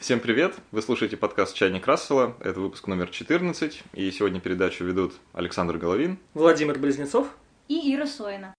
Всем привет! Вы слушаете подкаст «Чайник Рассела». Это выпуск номер 14. И сегодня передачу ведут Александр Головин, Владимир Близнецов и Ира Сойна.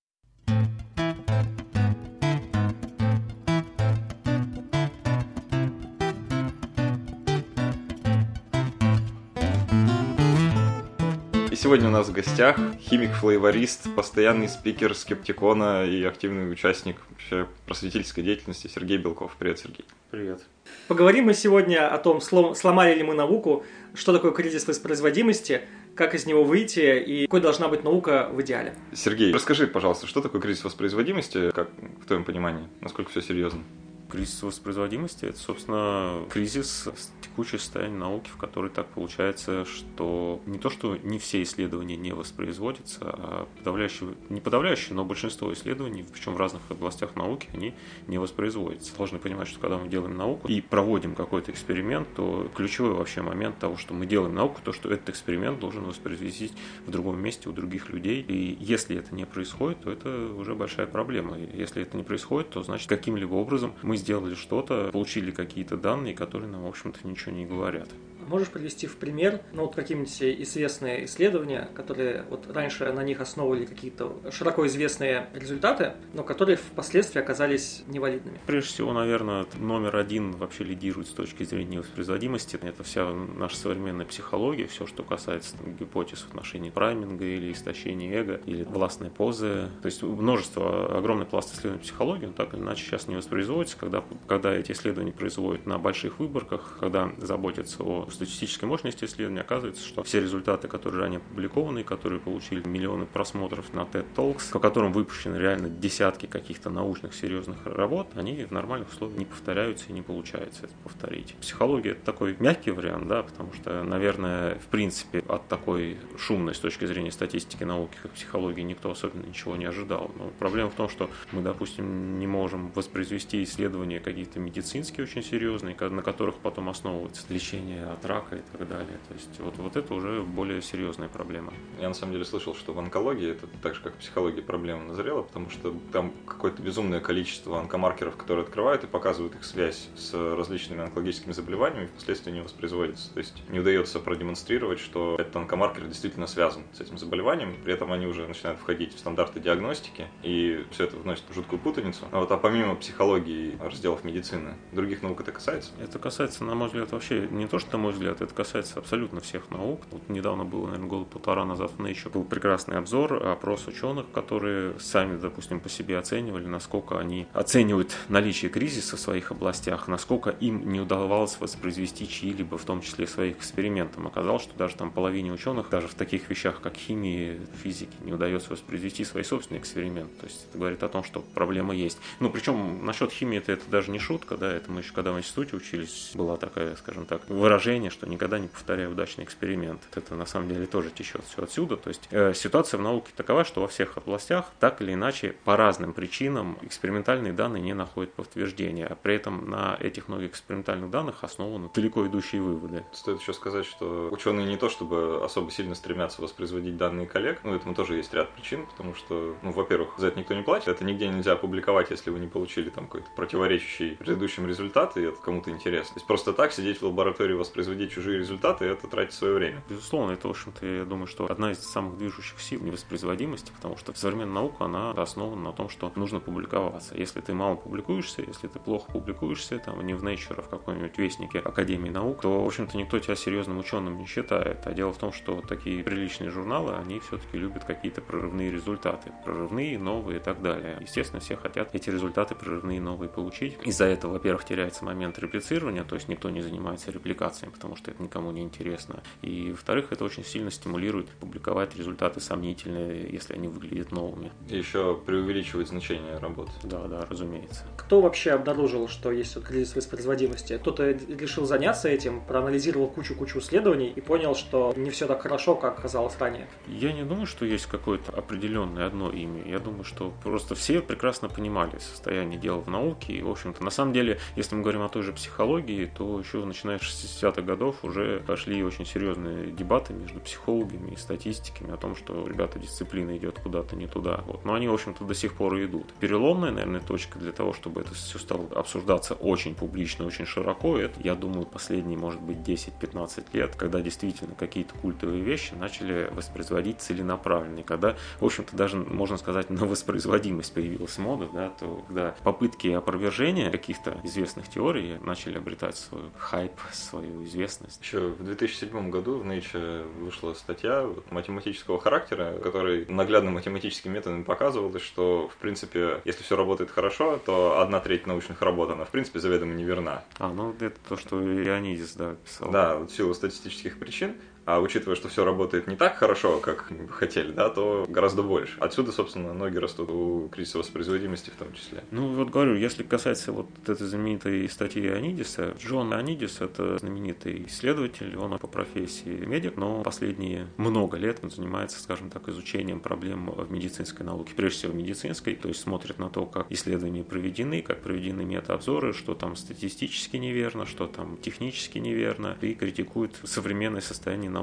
Сегодня у нас в гостях химик-флейворист, постоянный спикер скептикона и активный участник вообще просветительской деятельности Сергей Белков. Привет, Сергей. Привет. Поговорим мы сегодня о том, слом- сломали ли мы науку, что такое кризис воспроизводимости, как из него выйти и какой должна быть наука в идеале. Сергей, расскажи, пожалуйста, что такое кризис воспроизводимости, как в твоем понимании, насколько все серьезно? Кризис воспроизводимости – это, собственно, кризис текущее состояние науки, в которой так получается, что не то, что не все исследования не воспроизводятся, а подавляющее, не подавляющее, но большинство исследований, причем в разных областях науки, они не воспроизводятся. Должны понимать, что когда мы делаем науку и проводим какой-то эксперимент, то ключевой вообще момент того, что мы делаем науку, то, что этот эксперимент должен воспроизвестись в другом месте у других людей. И если это не происходит, то это уже большая проблема. И если это не происходит, то значит каким-либо образом мы сделали что-то, получили какие-то данные, которые нам, в общем-то, ничего не говорят. Можешь привести в пример, ну, вот какие-нибудь известные исследования, которые вот раньше на них основывали какие-то широко известные результаты, но которые впоследствии оказались невалидными? Прежде всего, наверное, номер один вообще лидирует с точки зрения воспроизводимости. Это вся наша современная психология, все, что касается там, гипотез в отношении прайминга или истощения эго, или властной позы. То есть множество, огромный пласт исследований психологии, он так или иначе сейчас не воспроизводится, когда, когда эти исследования производят на больших выборках, когда заботятся о статистической мощности исследования, оказывается, что все результаты, которые ранее опубликованы, которые получили миллионы просмотров на TED Talks, по которым выпущены реально десятки каких-то научных серьезных работ, они в нормальных условиях не повторяются и не получается это повторить. Психология это такой мягкий вариант, да, потому что, наверное, в принципе, от такой шумной с точки зрения статистики науки, как психологии, никто особенно ничего не ожидал. Но проблема в том, что мы, допустим, не можем воспроизвести исследования какие-то медицинские очень серьезные, на которых потом основывается лечение от рака и так далее. То есть вот, вот это уже более серьезная проблема. Я на самом деле слышал, что в онкологии это так же, как в психологии, проблема назрела, потому что там какое-то безумное количество онкомаркеров, которые открывают и показывают их связь с различными онкологическими заболеваниями, и впоследствии не воспроизводится. То есть не удается продемонстрировать, что этот онкомаркер действительно связан с этим заболеванием, при этом они уже начинают входить в стандарты диагностики, и все это вносит в жуткую путаницу. А вот а помимо психологии разделов медицины, других наук это касается? Это касается, на мой взгляд, вообще не то, что, на мой взгляд, это касается абсолютно всех наук. Вот недавно было, наверное, год полтора назад в Nature был прекрасный обзор, опрос ученых, которые сами, допустим, по себе оценивали, насколько они оценивают наличие кризиса в своих областях, насколько им не удавалось воспроизвести чьи-либо, в том числе своих экспериментов. Оказалось, что даже там половине ученых, даже в таких вещах, как химии, физике, не удается воспроизвести свои собственные эксперименты. То есть это говорит о том, что проблема есть. Ну, причем насчет химии это, это даже не шутка, да, это мы еще когда в институте учились, была такая, скажем так, выражение, что никогда не повторяй удачный эксперимент. Это на самом деле тоже течет все отсюда. То есть э, ситуация в науке такова, что во всех областях так или иначе по разным причинам экспериментальные данные не находят подтверждения, а при этом на этих многих экспериментальных данных основаны далеко идущие выводы. Стоит еще сказать, что ученые не то чтобы особо сильно стремятся воспроизводить данные коллег, ну этому тоже есть ряд причин, потому что, ну, во-первых, за это никто не платит, это нигде нельзя опубликовать, если вы не получили там какой-то противоречащий предыдущим результат, и это кому-то интересно. То есть просто так сидеть в лаборатории, воспроизводить чужие результаты, это тратить свое время. Безусловно, это, в общем-то, я думаю, что одна из самых движущих сил невоспроизводимости, потому что современная наука, она основана на том, что нужно публиковаться. Если ты мало публикуешься, если ты плохо публикуешься, там, не в Nature, а в каком-нибудь вестнике Академии наук, то, в общем-то, никто тебя серьезным ученым не считает. А дело в том, что такие приличные журналы, они все-таки любят какие-то прорывные результаты. Прорывные, новые и так далее. Естественно, все хотят эти результаты прорывные, новые получить. Из-за этого, во-первых, теряется момент реплицирования, то есть никто не занимается репликацией, потому что это никому не интересно. И, во-вторых, это очень сильно стимулирует публиковать результаты сомнительные, если они выглядят новыми. И еще преувеличивать значение работы. Да, да, разумеется. Кто вообще обнаружил, что есть вот кризис воспроизводимости? Кто-то решил заняться этим, проанализировал кучу-кучу исследований и понял, что не все так хорошо, как казалось ранее. Я не думаю, что есть какое-то определенное одно имя. Я думаю, что просто все прекрасно понимали состояние дел в науке. И, в общем-то, на самом деле, если мы говорим о той же психологии, то еще начиная с 60-х годов уже пошли очень серьезные дебаты между психологами и статистиками о том, что, ребята, дисциплина идет куда-то не туда. Вот. Но они, в общем-то, до сих пор и идут. Переломная, наверное, точка для того, чтобы это все стало обсуждаться очень публично, очень широко, это, я думаю, последние, может быть, 10-15 лет, когда действительно какие-то культовые вещи начали воспроизводить целенаправленно. И когда, в общем-то, даже, можно сказать, на воспроизводимость появилась мода, да, то когда попытки опровержения каких-то известных теорий начали обретать свой хайп, свою известность. Еще в 2007 году в Nature вышла статья математического характера, который наглядно математическими методами показывалось, что, в принципе, если все работает хорошо, то одна треть научных работ, она, в принципе, заведомо неверна. А, ну это то, что Ионидис, да, писал. Да, вот в силу статистических причин. А учитывая, что все работает не так хорошо, как бы хотели, да, то гораздо больше. Отсюда, собственно, ноги растут у кризиса воспроизводимости в том числе. Ну, вот говорю, если касается вот этой знаменитой статьи Анидиса, Джон Анидис – это знаменитый исследователь, он по профессии медик, но последние много лет он занимается, скажем так, изучением проблем в медицинской науке, прежде всего медицинской, то есть смотрит на то, как исследования проведены, как проведены метаобзоры, что там статистически неверно, что там технически неверно, и критикует современное состояние науки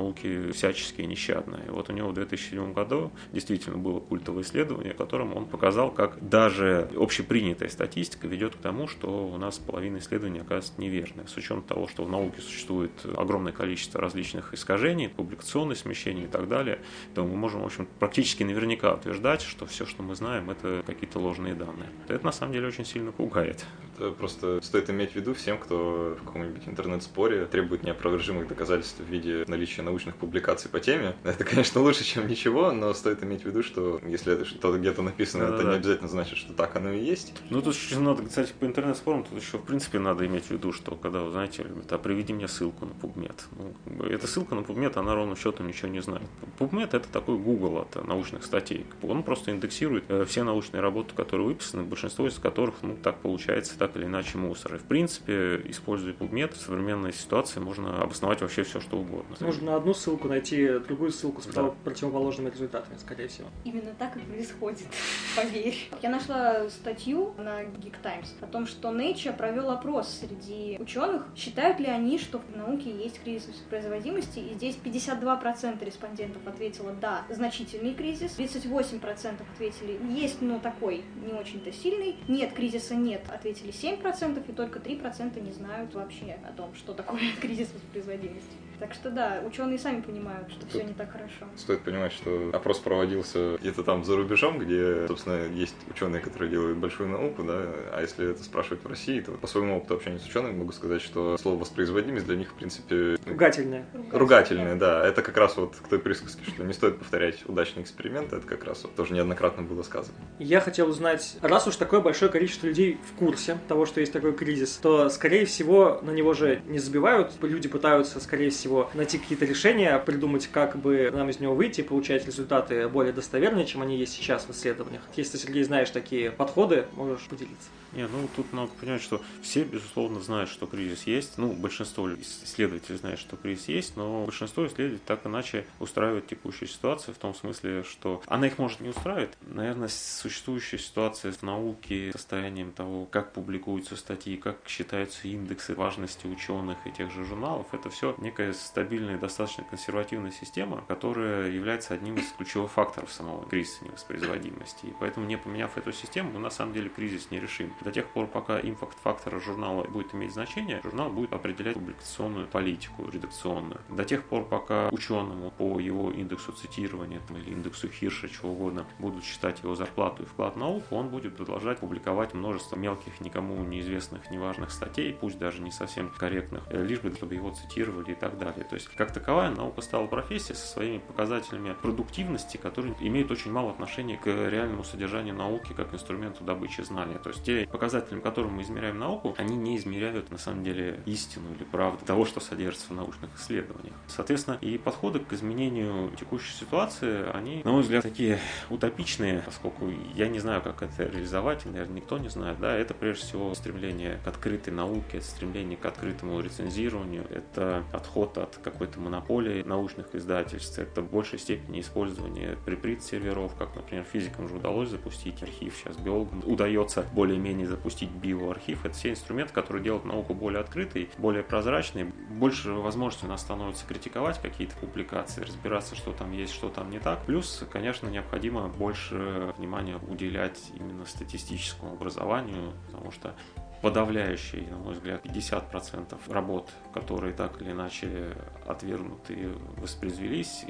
всячески нещадная. И вот у него в 2007 году действительно было культовое исследование, в котором он показал, как даже общепринятая статистика ведет к тому, что у нас половина исследований оказывается неверной. С учетом того, что в науке существует огромное количество различных искажений, публикационные смещения и так далее, то мы можем, в общем, практически наверняка утверждать, что все, что мы знаем, это какие-то ложные данные. Это на самом деле очень сильно пугает. Это просто стоит иметь в виду всем, кто в каком-нибудь интернет-споре требует неопровержимых доказательств в виде наличия научных публикаций по теме. Это, конечно, лучше, чем ничего, но стоит иметь в виду, что если это что-то где-то написано, да, это да. не обязательно значит, что так оно и есть. Ну, тут еще надо, кстати, по интернет-спорам, тут еще, в принципе, надо иметь в виду, что когда, вы знаете, говорят, а приведи мне ссылку на PubMed. Ну, эта ссылка на PubMed, она ровно счетом ничего не знает. PubMed это такой Google от научных статей. Он просто индексирует э, все научные работы, которые выписаны, большинство из которых, ну, так получается, так или иначе мусор. И, в принципе, используя PubMed, в современной ситуации можно обосновать вообще все, что угодно. Можно одну ссылку найти, другую ссылку с да. противоположными результатами, скорее всего. Именно так и происходит, поверь. Я нашла статью на Geek Times о том, что Nature провел опрос среди ученых, считают ли они, что в науке есть кризис производимости, и здесь 52% респондентов ответило «да, значительный кризис», 38% ответили «есть, но такой, не очень-то сильный», «нет, кризиса нет», ответили 7%, и только 3% не знают вообще о том, что такое кризис воспроизводимости. Так что да, ученые сами понимают, что Тут все не так хорошо. Стоит понимать, что опрос проводился где-то там за рубежом, где, собственно, есть ученые, которые делают большую науку, да, а если это спрашивать в России, то по своему опыту общения с учеными могу сказать, что слово воспроизводимость для них, в принципе... Ругательное. Ругательное, да. Это как раз вот к той присказке, что не стоит повторять удачный эксперимент, это как раз вот тоже неоднократно было сказано. Я хотел узнать, раз уж такое большое количество людей в курсе того, что есть такой кризис, то, скорее всего, на него же не забивают, люди пытаются, скорее всего, всего, найти какие-то решения, придумать, как бы нам из него выйти, получать результаты более достоверные, чем они есть сейчас в исследованиях. Если, Сергей, знаешь такие подходы, можешь поделиться. Не, ну тут надо понять, что все, безусловно, знают, что кризис есть. Ну, большинство исследователей знает, что кризис есть, но большинство исследователей так иначе устраивает текущую ситуацию в том смысле, что она их может не устраивать. Наверное, существующая ситуация в науке, состоянием того, как публикуются статьи, как считаются индексы важности ученых и тех же журналов, это все некая стабильная, достаточно консервативная система, которая является одним из ключевых факторов самого кризиса невоспроизводимости. И поэтому, не поменяв эту систему, мы на самом деле кризис не решим. До тех пор, пока импакт-фактор журнала будет иметь значение, журнал будет определять публикационную политику редакционную. До тех пор, пока ученому по его индексу цитирования или индексу Хирша, чего угодно, будут считать его зарплату и вклад в науку, он будет продолжать публиковать множество мелких, никому неизвестных, неважных статей, пусть даже не совсем корректных, э, лишь бы чтобы его цитировали и так далее. То есть, как таковая, наука стала профессией со своими показателями продуктивности, которые имеют очень мало отношения к реальному содержанию науки как инструменту добычи знания. То есть, те показателям, которым мы измеряем науку, они не измеряют на самом деле истину или правду того, что содержится в научных исследованиях. Соответственно, и подходы к изменению текущей ситуации, они, на мой взгляд, такие утопичные, поскольку я не знаю, как это реализовать, и, наверное, никто не знает. Да, это прежде всего стремление к открытой науке, стремление к открытому рецензированию, это отход от какой-то монополии научных издательств, это в большей степени использование приприт-серверов, как, например, физикам же удалось запустить архив, сейчас биологам удается более-менее запустить биоархив. Это все инструменты, которые делают науку более открытой, более прозрачной, больше возможностей у нас становится критиковать какие-то публикации, разбираться, что там есть, что там не так. Плюс, конечно, необходимо больше внимания уделять именно статистическому образованию, потому что подавляющий, на мой взгляд, 50% работ, которые так или иначе отвергнуты, воспроизвелись,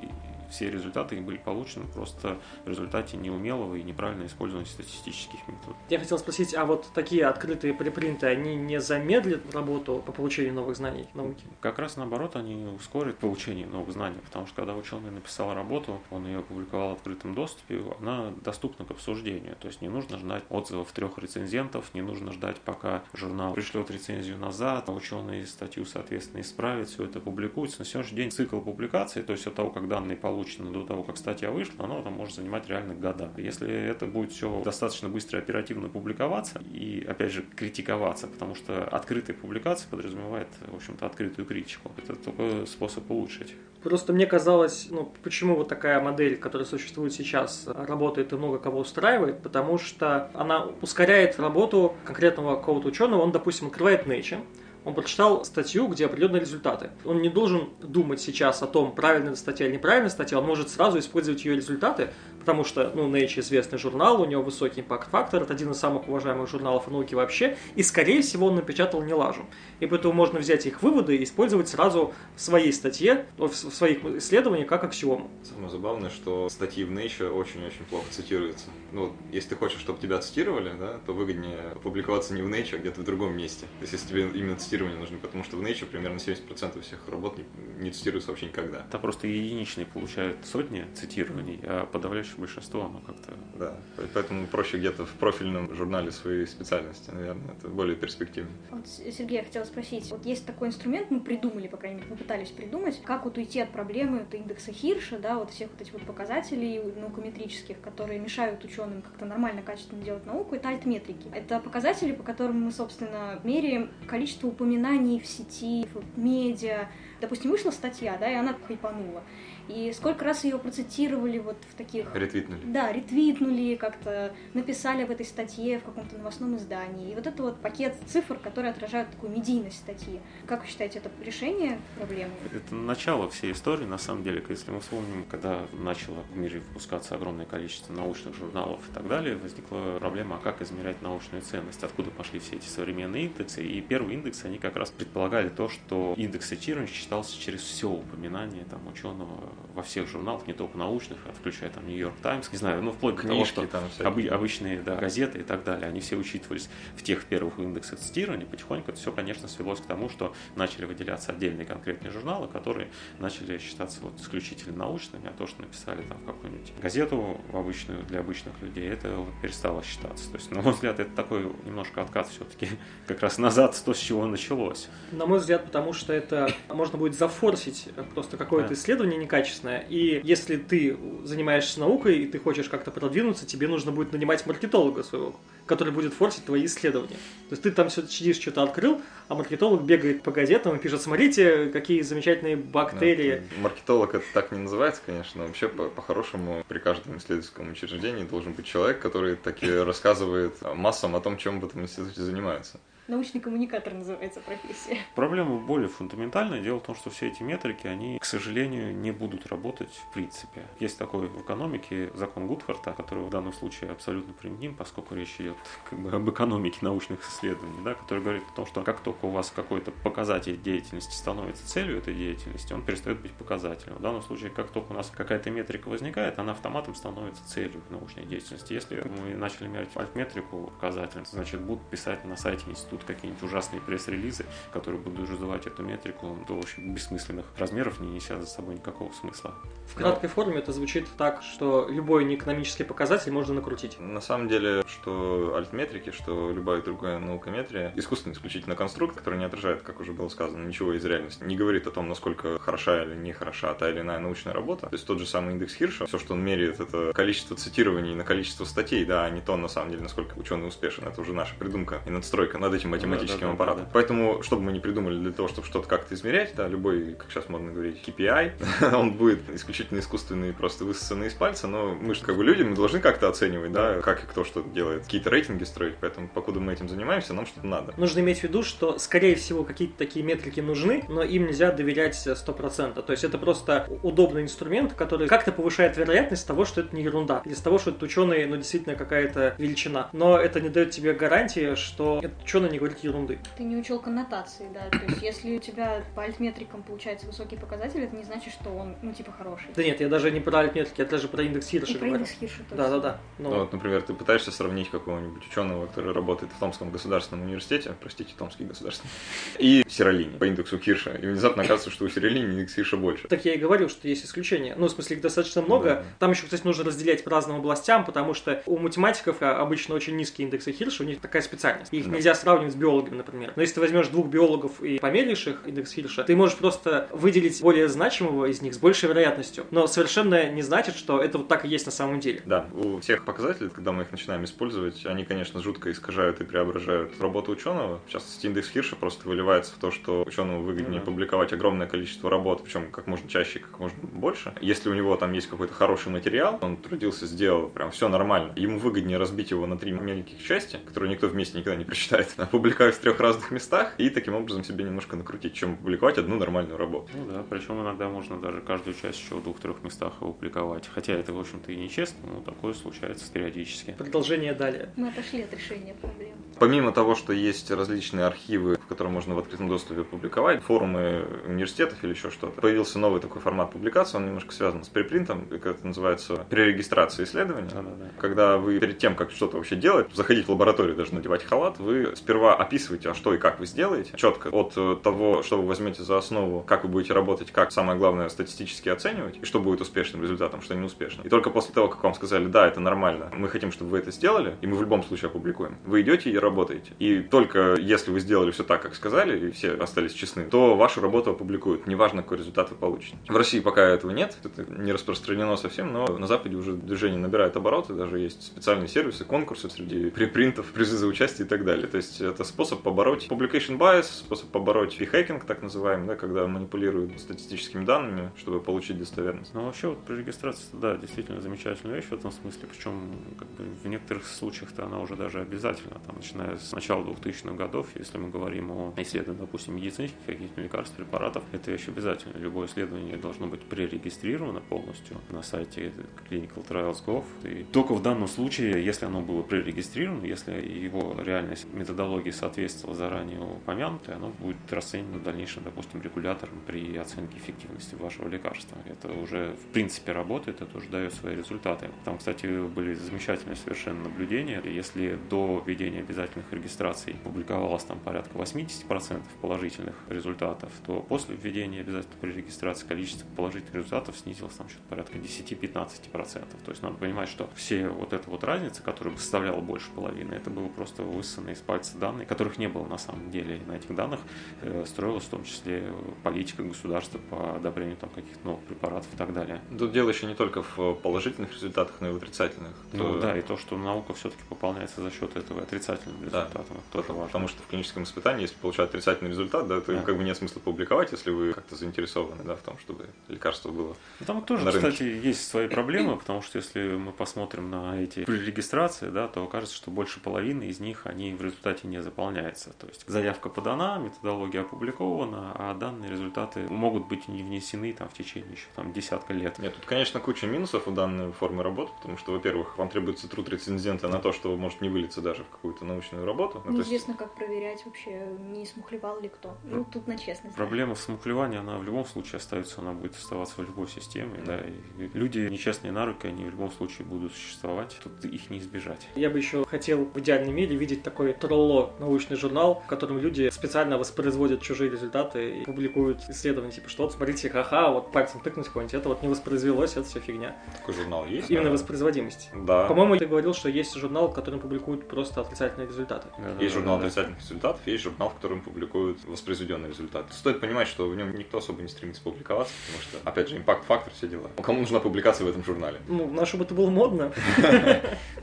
все результаты были получены просто в результате неумелого и неправильно использования статистических методов. Я хотел спросить, а вот такие открытые препринты, они не замедлят работу по получению новых знаний науки? Как раз наоборот, они ускорят получение новых знаний, потому что когда ученый написал работу, он ее опубликовал в открытом доступе, она доступна к обсуждению. То есть не нужно ждать отзывов трех рецензентов, не нужно ждать, пока журнал пришлет рецензию назад, а ученый статью, соответственно, исправит, все это публикуется. На сегодняшний день цикл публикации, то есть от того, как данные получены получено до того, как статья вышла, оно там может занимать реально года. Если это будет все достаточно быстро и оперативно публиковаться и, опять же, критиковаться, потому что открытая публикация подразумевает, в общем-то, открытую критику. Это только способ улучшить. Просто мне казалось, ну, почему вот такая модель, которая существует сейчас, работает и много кого устраивает, потому что она ускоряет работу конкретного какого-то ученого, он, допустим, открывает Nature, он прочитал статью, где определенные результаты. Он не должен думать сейчас о том, правильная статья или неправильная статья, он может сразу использовать ее результаты, потому что, ну, Nature известный журнал, у него высокий импакт-фактор, это один из самых уважаемых журналов о науке вообще, и, скорее всего, он напечатал не лажу. И поэтому можно взять их выводы и использовать сразу в своей статье, в своих исследованиях как аксиому. Самое забавное, что статьи в Nature очень-очень плохо цитируются. Ну, если ты хочешь, чтобы тебя цитировали, да, то выгоднее публиковаться не в Nature, а где-то в другом месте. То есть, если тебе именно цитирование нужно, потому что в Nature примерно 70% всех работ не, не цитируются вообще никогда. Это просто единичные получают сотни цитирований, а подавляющее большинство, оно как-то... Да, поэтому проще где-то в профильном журнале своей специальности, наверное, это более перспективно. Вот, Сергей, я хотела спросить, вот есть такой инструмент, мы придумали, по крайней мере, мы пытались придумать, как вот уйти от проблемы это индекса Хирша, да, вот всех вот этих вот показателей наукометрических, которые мешают ученым как-то нормально, качественно делать науку, это альтметрики. Это показатели, по которым мы, собственно, меряем количество упоминаний в сети, в медиа. Допустим, вышла статья, да, и она хайпанула. И сколько раз ее процитировали вот в таких... Ретвитнули. Да, ретвитнули, как-то написали об этой статье в каком-то новостном издании. И вот это вот пакет цифр, которые отражают такую медийность статьи. Как вы считаете, это решение проблемы? Это начало всей истории, на самом деле. Если мы вспомним, когда начало в мире выпускаться огромное количество научных журналов и так далее, возникла проблема, а как измерять научную ценность, откуда пошли все эти современные индексы. И первые индексы, они как раз предполагали то, что индекс цитирования считался через все упоминание там, ученого во всех журналах, не только научных, а включая там Нью-Йорк Таймс, не знаю, ну вплоть до того, что там обы- обычные да, газеты и так далее, они все учитывались в тех первых индексах цитирования, потихоньку это все, конечно, свелось к тому, что начали выделяться отдельные конкретные журналы, которые начали считаться вот исключительно научными, а то, что написали там в какую-нибудь газету обычную для обычных людей, это вот перестало считаться. То есть, на мой взгляд, это такой немножко откат все-таки как раз назад то, с чего началось. На мой взгляд, потому что это можно будет зафорсить просто какое-то да. исследование некачественное, качественная. И если ты занимаешься наукой и ты хочешь как-то продвинуться, тебе нужно будет нанимать маркетолога своего, который будет форсить твои исследования. То есть ты там все сидишь, что-то открыл, а маркетолог бегает по газетам и пишет, смотрите, какие замечательные бактерии. Да, маркетолог это так не называется, конечно. Вообще, по-хорошему, по при каждом исследовательском учреждении должен быть человек, который таки рассказывает массам о том, чем в этом институте занимается. Научный коммуникатор называется профессия. Проблема более фундаментальная. Дело в том, что все эти метрики, они, к сожалению, не будут работать в принципе. Есть такой в экономике закон Гудхарта, который в данном случае абсолютно применим, поскольку речь идет как бы об экономике научных исследований, да, который говорит о том, что как только у вас какой-то показатель деятельности становится целью этой деятельности, он перестает быть показателем. В данном случае, как только у нас какая-то метрика возникает, она автоматом становится целью научной деятельности. Если мы начали мерить альтметрику показателем, значит, будут писать на сайте института будут какие-нибудь ужасные пресс-релизы, которые будут раздувать эту метрику до очень бессмысленных размеров, не неся за собой никакого смысла. В краткой форме это звучит так, что любой неэкономический показатель можно накрутить. На самом деле, что альтметрики, что любая другая наукометрия, искусственно исключительно конструкт, который не отражает, как уже было сказано, ничего из реальности, не говорит о том, насколько хороша или не хороша та или иная научная работа. То есть тот же самый индекс Хирша, все, что он меряет, это количество цитирований на количество статей, да, а не то, на самом деле, насколько ученый успешен. Это уже наша придумка и надстройка над этим этим математическим Да, да, да, аппаратом. да. Поэтому, чтобы мы не придумали для того, чтобы что-то как-то измерять, да, любой, как сейчас модно говорить, KPI, он будет исключительно искусственный, просто высосанный из пальца, но мы же как бы люди, мы должны как-то оценивать, да, как и кто что делает, какие-то рейтинги строить, поэтому покуда мы этим занимаемся, нам что-то надо. Нужно иметь в виду, что, скорее всего, какие-то такие метрики нужны, но им нельзя доверять 100%. То есть это просто удобный инструмент, который как-то повышает вероятность того, что это не ерунда, или с того, что этот ученый, ну, действительно какая-то величина. Но это не дает тебе гарантии, что этот ученый не говорит ерунды. Ты не учел коннотации, да. То есть, если у тебя по альтметрикам получается высокий показатель, это не значит, что он, ну, типа, хороший. Да нет, я даже не про альтметрики, я даже про индекс Хирша про говорю. индекс Хирша тоже. Да-да-да. Ну, Ну, вот, например, ты пытаешься сравнить какого-нибудь ученого, который работает в Томском государственном университете, простите, Томский государственный, и Сиролини по индексу Кирша. И внезапно оказывается, что у Сиролини индекс Кирша больше. Так я и говорил, что есть исключения. Ну, в смысле, их достаточно много. Да. Там еще, кстати, нужно разделять по разным областям, потому что у математиков обычно очень низкие индексы Хирша, у них такая специальность. Их Да. нельзя сравнивать с биологами, например. Но если ты возьмешь двух биологов и померяешь их индекс Хирша, ты можешь просто выделить более значимого из них с большей вероятностью. Но совершенно не значит, что это вот так и есть на самом деле. Да, у всех показателей, когда мы их начинаем использовать, они, конечно, жутко искажают и преображают работу ученого. В частности, индекс Хирша просто выливается в то, что ученому выгоднее Мгм. публиковать огромное количество работ, причем как можно чаще, как можно больше. Если у него там есть какой-то хороший материал, он трудился, сделал прям все нормально, ему выгоднее разбить его на три маленьких части, которые никто вместе никогда не прочитает, опубликовать в трех разных местах и таким образом себе немножко накрутить, чем публиковать одну нормальную работу. Ну да, причем иногда можно даже каждую часть еще в двух-трех местах опубликовать. Хотя это, в общем-то, и нечестно, но такое случается периодически. Продолжение далее. Мы отошли от решения проблем. Помимо того, что есть различные архивы, в которые можно в открытом доступе публиковать, форумы университетов или еще что-то, появился новый такой формат публикации, он немножко связан с препринтом, как это называется, перерегистрация исследования. Да-да-да. Когда вы перед тем, как что-то вообще делать, заходить в лабораторию, даже надевать халат, вы сперва описываете, а что и как вы сделаете, четко от э, того, что вы возьмете за основу, как вы будете работать, как самое главное статистически оценивать, и что будет успешным результатом, что неуспешным. И только после того, как вам сказали, да, это нормально, мы хотим, чтобы вы это сделали, и мы в любом случае опубликуем, вы идете и работаете. И только если вы сделали все так, как сказали, и все остались честны, то вашу работу опубликуют, неважно, какой результат вы получите. В России пока этого нет, это не распространено совсем, но на Западе уже движение набирает обороты, даже есть специальные сервисы, конкурсы среди препринтов, призы за участие и так далее. То есть это способ побороть publication bias, способ побороть p-hacking, так называемый, да, когда манипулируют статистическими данными, чтобы получить достоверность. Но вообще вот пререгистрация, да, действительно замечательная вещь в этом смысле, причем как бы, в некоторых случаях-то она уже даже обязательна, там, начиная с начала 2000-х годов, если мы говорим о исследовании, допустим, медицинских каких-то лекарств, препаратов, это вещь обязательно. Любое исследование должно быть пререгистрировано полностью на сайте clinicaltrials.gov. И только в данном случае, если оно было пререгистрировано, если его реальная методология соответствовала заранее упомянутой, оно будет расценено в дальнейшем, допустим, регулятором при оценке эффективности вашего лекарства. Это уже в принципе работает, это уже дает свои результаты. Там, кстати, были замечательные совершенно наблюдения. Если до введения обязательных регистраций публиковалось там порядка 80% положительных результатов, то после введения обязательно при регистрации количество положительных результатов снизилось там что-то порядка 10-15%. То есть надо понимать, что все вот эта вот разница, которая составляла больше половины, это было просто высосанные из пальца данные, которых не было на самом деле. На этих данных э, строилась в том числе политика государства по одобрению там каких-то новых препаратов и так далее. Тут дело еще не только в положительных результатах, но и в отрицательных. Ну То- да, и то, что наука все-таки пополняется за счет этого отрицательным Да, результатом, это тоже Потому, важно. потому что в клиническом испытании, если получать отрицательный результат, да, то Да. как бы нет смысла публиковать, если вы как-то заинтересованы да, в том, чтобы лекарство было. Ну, Там тоже, на рынке. кстати, есть свои проблемы, потому что если мы посмотрим на эти регистрации, да, то окажется, что больше половины из них они в результате не заполняются. То есть заявка подана, методология опубликована, а данные результаты могут быть не внесены там в течение еще там десятка лет. Нет, тут, конечно, куча минусов у данной формы работы, потому что, во-первых, вам требуется труд рецензента на то, что может не вылиться даже в какую-то научную работу. Ну, то есть- Неизвестно, как проверять вообще, не смухлевал ли кто. Ну, тут на честность. Проблема в смухлевании, она в любом случае остается, она будет оставаться в любой системе. Да, и люди нечестные на руки, они в любом случае будут существовать. Тут их не избежать. Я бы еще хотел в идеальном мире видеть такой тролло научный журнал, в котором люди специально воспроизводят чужие результаты и публикуют исследования, типа, что вот смотрите, ха-ха, вот пальцем тыкнуть какой-нибудь, это вот не воспроизвелось, это все фигня. Такой журнал есть? Именно да? воспроизводимость. Да. По-моему, ты говорил, что есть журнал, в котором публикуют просто отрицательные результаты. Есть журнал Да-да-да. отрицательных результатов, есть журнал, в котором публикуют воспроизведенные результаты. Стоит понимать, что в нем никто особо не стремится публиковаться, потому что, опять же, импакт-фактор, все дела. Кому нужна публикация в этом журнале? Ну, на чтобы это было модно.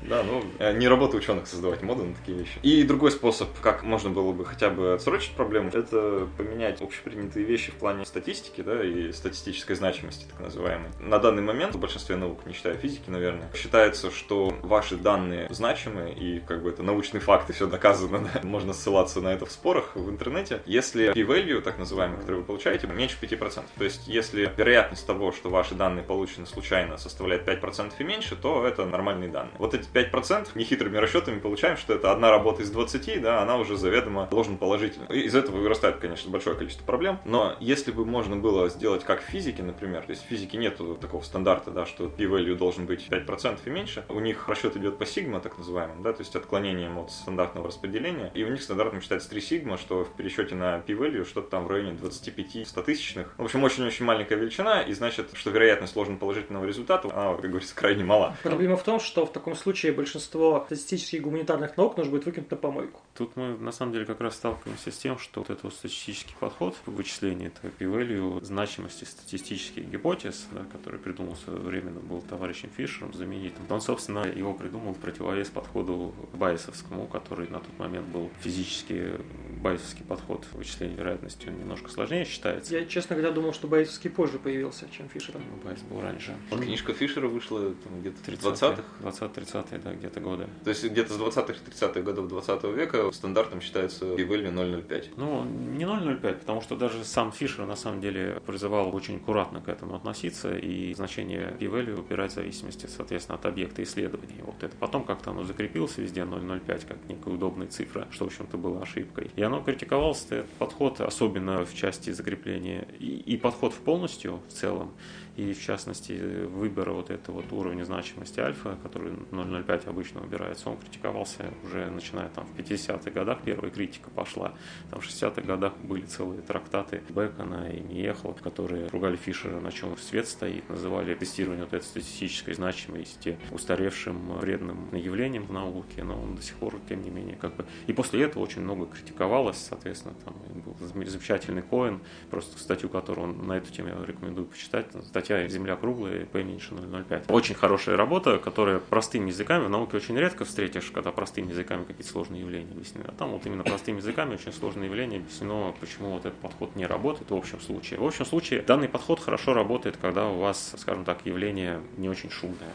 Да, ну, э, не работа ученых создавать моды на такие вещи. И другой способ, как можно было бы хотя бы отсрочить проблему, это поменять общепринятые вещи в плане статистики, да, и статистической значимости, так называемой. На данный момент в большинстве наук, не считая физики, наверное, считается, что ваши данные значимы, и как бы это научные факты, все доказано, да, можно ссылаться на это в спорах в интернете, если p-value, так называемый, который вы получаете, меньше 5%. То есть, если вероятность того, что ваши данные получены случайно, составляет 5% и меньше, то это нормальные данные. Вот эти 5% нехитрыми расчетами получаем, что это одна работа из 20, да, она уже заведомо ложно положительна. И из этого вырастает, конечно, большое количество проблем, но если бы можно было сделать как в физике, например, то есть в физике нет такого стандарта, да, что p-value должен быть 5% и меньше, у них расчет идет по сигма, так называемым, да, то есть отклонением от стандартного распределения, и у них стандартом считается 3 сигма, что в пересчете на p-value что-то там в районе 25 стотысячных. В общем, очень-очень маленькая величина, и значит, что вероятность ложно положительного результата, она, как говорится, крайне мала. Проблема в том, что в таком случае большинство статистических гуманитарных наук нужно будет выкинуть на помойку. Тут мы, на самом деле, как раз сталкиваемся с тем, что вот этот статистический подход в вычислении этого p-value, значимости статистических гипотез, да, который придумал в свое время, был товарищем Фишером, знаменитым, он, собственно, его придумал в противовес подходу байесовскому, который на тот момент был физически байесовский подход вычисления вероятности, он немножко сложнее считается. Я, честно говоря, думал, что байесовский позже появился, чем Фишер. Ну, Байес был раньше. Он... Книжка Фишера вышла там, где-то в 20-х? 20-30-е, да, где-то годы. То есть где-то с 20-х, 30-х годов 20 века стандартом считается p-value 0,05. Ну, не 0,05, потому что даже сам Фишер на самом деле призывал очень аккуратно к этому относиться и значение p-value убирать в зависимости, соответственно, от объекта исследования. Вот это потом как-то оно закрепилось везде 0,05 как некая удобная цифра, что, в общем-то, было ошибкой. И оно критиковался, этот подход, особенно в части закрепления, и, и подход в полностью в целом, и в частности выбора вот этого вот уровня значимости альфа, который 0,05 обычно выбирается, он критиковался уже начиная там в 50-х годах, первая критика пошла. Там в 60-х годах были целые трактаты Бекона и Миехла, которые ругали Фишера, на чем свет стоит, называли тестирование вот этой статистической значимости устаревшим вредным явлением в науке, но он до сих пор, тем не менее, как бы... И после этого очень много критиковалось, соответственно, там был замечательный Коэн, просто статью, которую он на эту тему я рекомендую почитать, статья «Земля круглая, P меньше 0,05». Очень хорошая работа, которая простыми языками, в науке очень редко встретишь, когда простыми языками какие-то сложные явления объяснены. А там вот именно простыми языками очень сложные явления объяснено, почему вот этот подход не работает в общем случае. В общем случае данный подход хорошо работает, когда у вас, скажем так, явление не очень шумное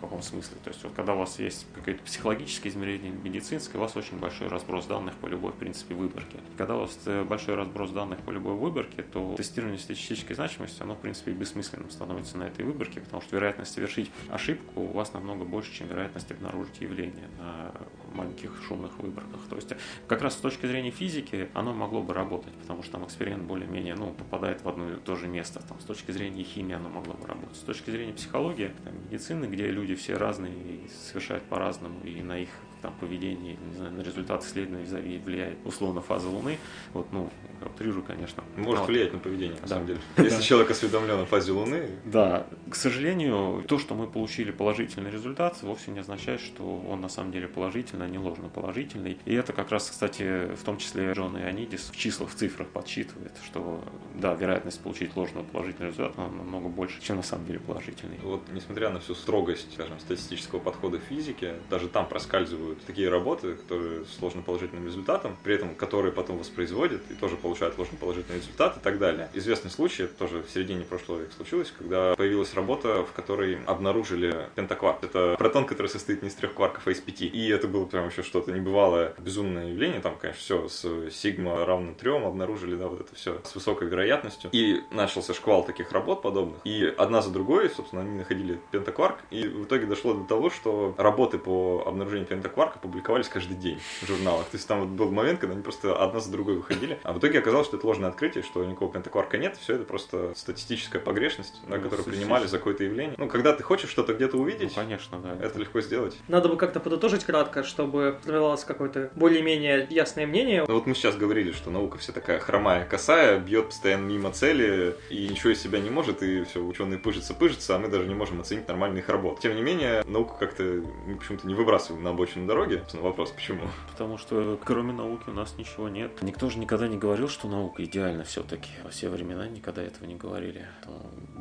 каком смысле. То есть вот когда у вас есть какое-то психологическое измерение, медицинское, у вас очень большой разброс данных по любой, в принципе, выборке. Когда у вас э, большой разброс данных по любой выборке, то тестирование статистической значимости, оно, в принципе, бессмысленным становится на этой выборке, потому что вероятность совершить ошибку у вас намного больше, чем вероятность обнаружить явление на маленьких шумных выборках. То есть как раз с точки зрения физики оно могло бы работать, потому что там эксперимент более-менее ну, попадает в одно и то же место. Там, с точки зрения химии оно могло бы работать. С точки зрения психологии, там, медицины, где люди все разные и совершают по-разному, и на их там, поведение, не знаю, на результат исследования влияет условно фаза Луны. Вот, ну, утрирую, конечно. Может вот. влиять на поведение, на да. самом деле. Если человек осведомлен о фазе Луны. Да. К сожалению, то, что мы получили положительный результат, вовсе не означает, что он на самом деле положительный, а не ложно положительный. И это как раз, кстати, в том числе Джон Ионидис в числах, в цифрах подсчитывает, что, да, вероятность получить ложно положительный результат намного больше, чем на самом деле положительный. Вот, несмотря на всю строгость, скажем, статистического подхода в физике, даже там проскальзывают такие работы, которые с ложно положительным результатом, при этом которые потом воспроизводят и тоже получают ложно положительный результат и так далее. Известный случай, тоже в середине прошлого века случилось, когда появилась работа, в которой обнаружили пентакварк. Это протон, который состоит не из трех кварков, а из пяти. И это было прям еще что-то небывалое, безумное явление. Там, конечно, все с сигма равно трем обнаружили, да, вот это все с высокой вероятностью. И начался шквал таких работ подобных. И одна за другой, собственно, они находили пентакварк. И в итоге дошло до того, что работы по обнаружению пентакварка публиковались каждый день в журналах. То есть там вот был момент, когда они просто одна за другой выходили. А в итоге оказалось, что это ложное открытие, что никакого пентакварка нет. Все это просто статистическая погрешность, да, Ну, которую слушай, принимали за какое-то явление. Ну, когда ты хочешь что-то где-то Ну, увидеть, конечно, да. это легко сделать. Надо бы как-то подытожить кратко, чтобы формировалось какое-то более-менее ясное мнение. Ну вот мы сейчас говорили, что наука вся такая хромая, косая, бьет постоянно мимо цели и ничего из себя не может, и все, ученые пыжатся, пыжатся, а мы даже не можем оценить нормально их работу. Тем не не менее, науку как-то мы почему-то не выбрасываем на обочину дороги. На вопрос, почему? Потому что кроме науки у нас ничего нет. Никто же никогда не говорил, что наука идеальна все-таки. Во все времена никогда этого не говорили.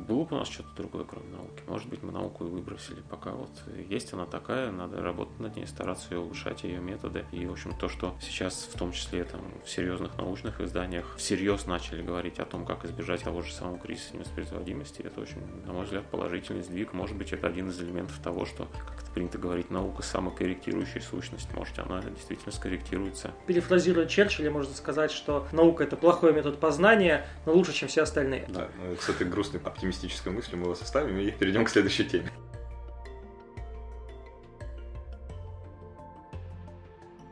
Было бы у нас что-то другое, кроме науки. Может быть, мы науку и выбросили. Пока вот есть она такая, надо работать над ней, стараться ее улучшать, ее методы. И, в общем, то, что сейчас, в том числе там, в серьезных научных изданиях, всерьез начали говорить о том, как избежать того же самого кризиса невоспроизводимости, это очень, на мой взгляд, положительный сдвиг. Может быть, это один из элементов того, что, как это принято говорить, наука самокорректирующая сущность. Может, она действительно скорректируется. Перефразируя Черчилля, можно сказать, что наука – это плохой метод познания, но лучше, чем все остальные. Да, ну, с этой грустной оптимистической мыслью мы вас оставим и перейдем к следующей теме.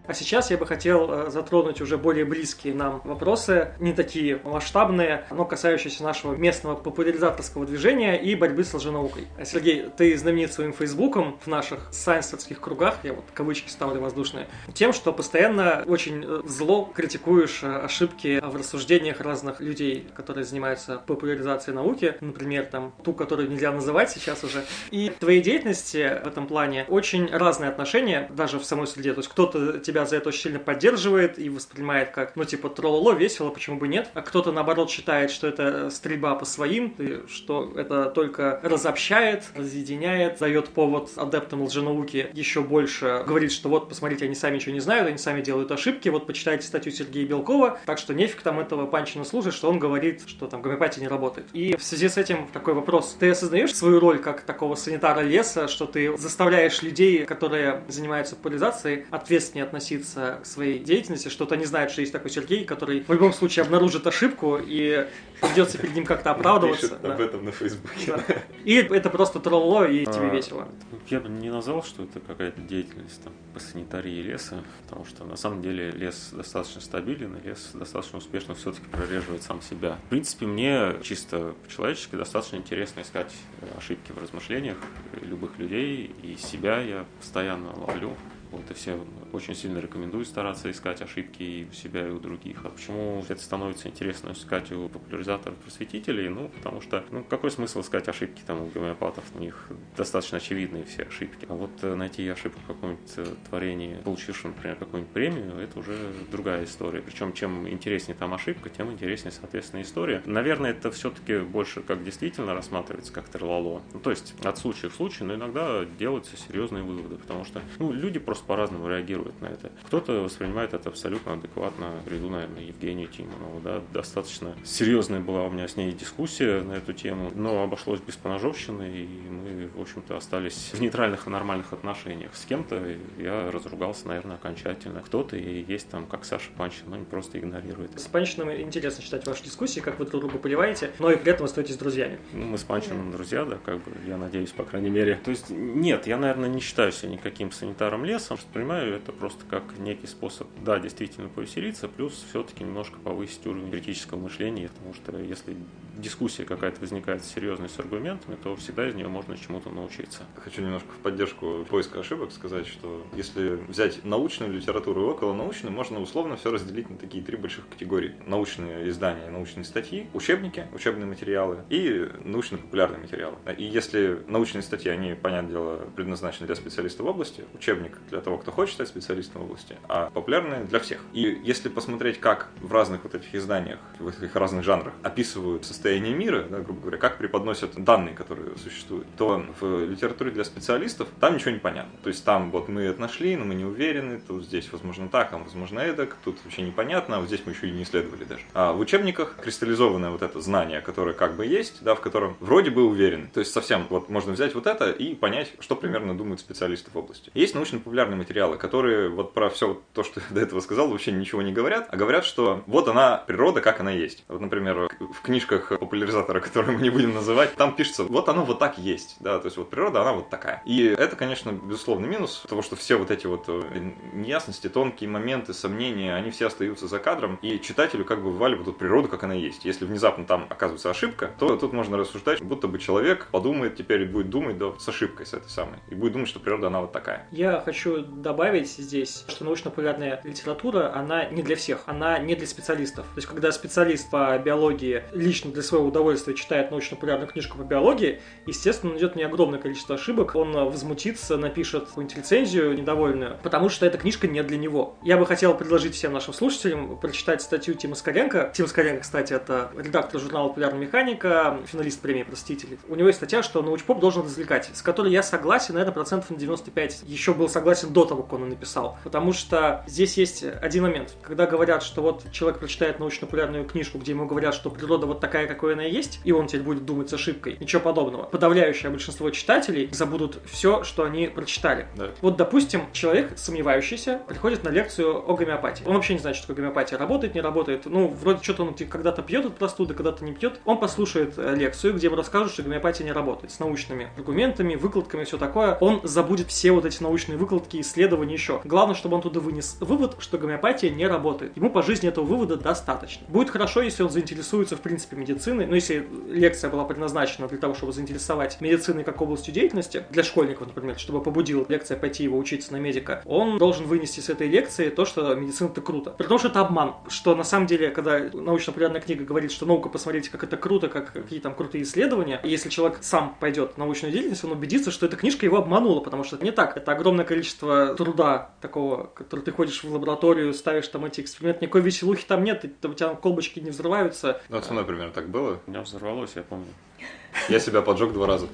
А сейчас я бы хотел э, затронуть уже более близкие нам вопросы, не такие масштабные, но касающиеся нашего местного популяризаторского движения и борьбы с лженаукой. Сергей, ты знаменит своим фейсбуком в наших сайенсерских кругах, я вот кавычки ставлю воздушные, тем, что постоянно очень э, зло критикуешь э, ошибки в рассуждениях разных людей, которые занимаются популяризацией науки, например, там ту, которую нельзя называть сейчас уже. И в твоей деятельности в этом плане очень разные отношения, даже в самой среде. То есть кто-то тебя тебя за это очень сильно поддерживает и воспринимает как, ну, типа, троллоло, весело, почему бы нет. А кто-то, наоборот, считает, что это стрельба по своим, что это только разобщает, разъединяет, дает повод адептам лженауки еще больше говорит, что вот, посмотрите, они сами ничего не знают, они сами делают ошибки, вот почитайте статью Сергея Белкова, так что нефиг там этого Панчина слушать, что он говорит, что там гомеопатия не работает. И в связи с этим такой вопрос. Ты осознаешь свою роль как такого санитара леса, что ты заставляешь людей, которые занимаются популяризацией, ответственнее относиться относиться к своей деятельности, что-то не знает, что есть такой Сергей, который в любом случае обнаружит ошибку и придется перед ним как-то оправдываться. Пишет да. об этом на Фейсбуке. Да. И это просто тролло, и а, тебе весело. Я бы не назвал, что это какая-то деятельность там, по санитарии леса, потому что на самом деле лес достаточно стабилен, и лес достаточно успешно все-таки прореживает сам себя. В принципе, мне чисто по-человечески достаточно интересно искать ошибки в размышлениях любых людей, и себя я постоянно ловлю. Вот, и все очень сильно рекомендую стараться искать ошибки и у себя, и у других. А почему это становится интересно искать у популяризаторов, просветителей? Ну, потому что, ну, какой смысл искать ошибки там у гомеопатов? У них достаточно очевидные все ошибки. А вот э, найти ошибку в каком-нибудь э, творении, получившем, например, какую-нибудь премию, это уже другая история. Причем, чем интереснее там ошибка, тем интереснее, соответственно, история. Наверное, это все-таки больше как действительно рассматривается как терлало. Ну, то есть от случая в случай, но иногда делаются серьезные выводы, потому что ну, люди просто просто по-разному реагирует на это. Кто-то воспринимает это абсолютно адекватно. Приду, наверное, Евгению Тимонову. Да, достаточно серьезная была у меня с ней дискуссия на эту тему, но обошлось без поножовщины, и мы, в общем-то, остались в нейтральных и нормальных отношениях. С кем-то я разругался, наверное, окончательно. Кто-то и есть там, как Саша Панчин, но не просто игнорирует. С Панчином интересно читать ваши дискуссии, как вы друг друга поливаете, но и при этом остаетесь друзьями. Ну, мы с Панчином друзья, да, как бы, я надеюсь, по крайней мере. То есть, нет, я, наверное, не считаю себя никаким санитаром леса, сам воспринимаю это просто как некий способ, да, действительно повеселиться, плюс все-таки немножко повысить уровень критического мышления, потому что если дискуссия какая-то возникает серьезная с аргументами, то всегда из нее можно чему-то научиться. Хочу немножко в поддержку поиска ошибок сказать, что если взять научную литературу и околонаучную, можно условно все разделить на такие три больших категории. Научные издания, научные статьи, учебники, учебные материалы и научно-популярные материалы. И если научные статьи, они, понятное дело, предназначены для специалистов в области, учебник для того, кто хочет стать специалистом в области, а популярные для всех. И если посмотреть, как в разных вот этих изданиях, в этих разных жанрах описывают состояние состояние мира, да, грубо говоря, как преподносят данные, которые существуют, то в литературе для специалистов там ничего не понятно. То есть там вот мы это нашли, но мы не уверены, тут здесь возможно так, там возможно эдак, тут вообще непонятно, а вот здесь мы еще и не исследовали даже. А в учебниках кристаллизованное вот это знание, которое как бы есть, да, в котором вроде бы уверены. То есть совсем вот можно взять вот это и понять, что примерно думают специалисты в области. Есть научно-популярные материалы, которые вот про все то, что я до этого сказал, вообще ничего не говорят, а говорят, что вот она, природа, как она есть. Вот, например, в книжках популяризатора, который мы не будем называть, там пишется, вот оно вот так есть, да, то есть вот природа, она вот такая. И это, конечно, безусловный минус, того, что все вот эти вот э, неясности, тонкие моменты, сомнения, они все остаются за кадром, и читателю как бы вываливают вот природу, как она есть. Если внезапно там оказывается ошибка, то тут можно рассуждать, будто бы человек подумает теперь и будет думать, да, с ошибкой, с этой самой, и будет думать, что природа, она вот такая. Я хочу добавить здесь, что научно-популярная литература, она не для всех, она не для специалистов. То есть, когда специалист по биологии лично для своего удовольствия читает научно-популярную книжку по биологии, естественно, найдет не огромное количество ошибок, он возмутится, напишет какую-нибудь рецензию недовольную, потому что эта книжка не для него. Я бы хотел предложить всем нашим слушателям прочитать статью Тима Скоренко. Тим Скоренко, кстати, это редактор журнала «Популярная механика», финалист премии «Простители». У него есть статья, что научпоп должен развлекать, с которой я согласен, наверное, процентов на 95. Еще был согласен до того, как он и написал. Потому что здесь есть один момент. Когда говорят, что вот человек прочитает научно-популярную книжку, где ему говорят, что природа вот такая, какой она есть, и он теперь будет думать с ошибкой. Ничего подобного. Подавляющее большинство читателей забудут все, что они прочитали. Да. Вот, допустим, человек, сомневающийся, приходит на лекцию о гомеопатии. Он вообще не знает, что такое гомеопатия. Работает, не работает. Ну, вроде что-то он типа, когда-то пьет от простуды, когда-то не пьет. Он послушает э, лекцию, где ему расскажут, что гомеопатия не работает. С научными аргументами, выкладками, все такое. Он забудет все вот эти научные выкладки, исследования еще. Главное, чтобы он туда вынес вывод, что гомеопатия не работает. Ему по жизни этого вывода достаточно. Будет хорошо, если он заинтересуется, в принципе, медициной. Но если лекция была предназначена для того, чтобы заинтересовать медициной как областью деятельности, для школьников, например, чтобы побудила лекция пойти его учиться на медика, он должен вынести с этой лекции то, что медицина это круто. При том, что это обман. Что на самом деле, когда научно-популярная книга говорит, что наука, посмотрите, как это круто, как какие там крутые исследования, и если человек сам пойдет в научную деятельность, он убедится, что эта книжка его обманула, потому что это не так. Это огромное количество труда такого, который ты ходишь в лабораторию, ставишь там эти эксперименты, никакой веселухи там нет, у тебя колбочки не взрываются. Ну, со мной примерно так было. У меня взорвалось, я помню. Я себя поджег два раза.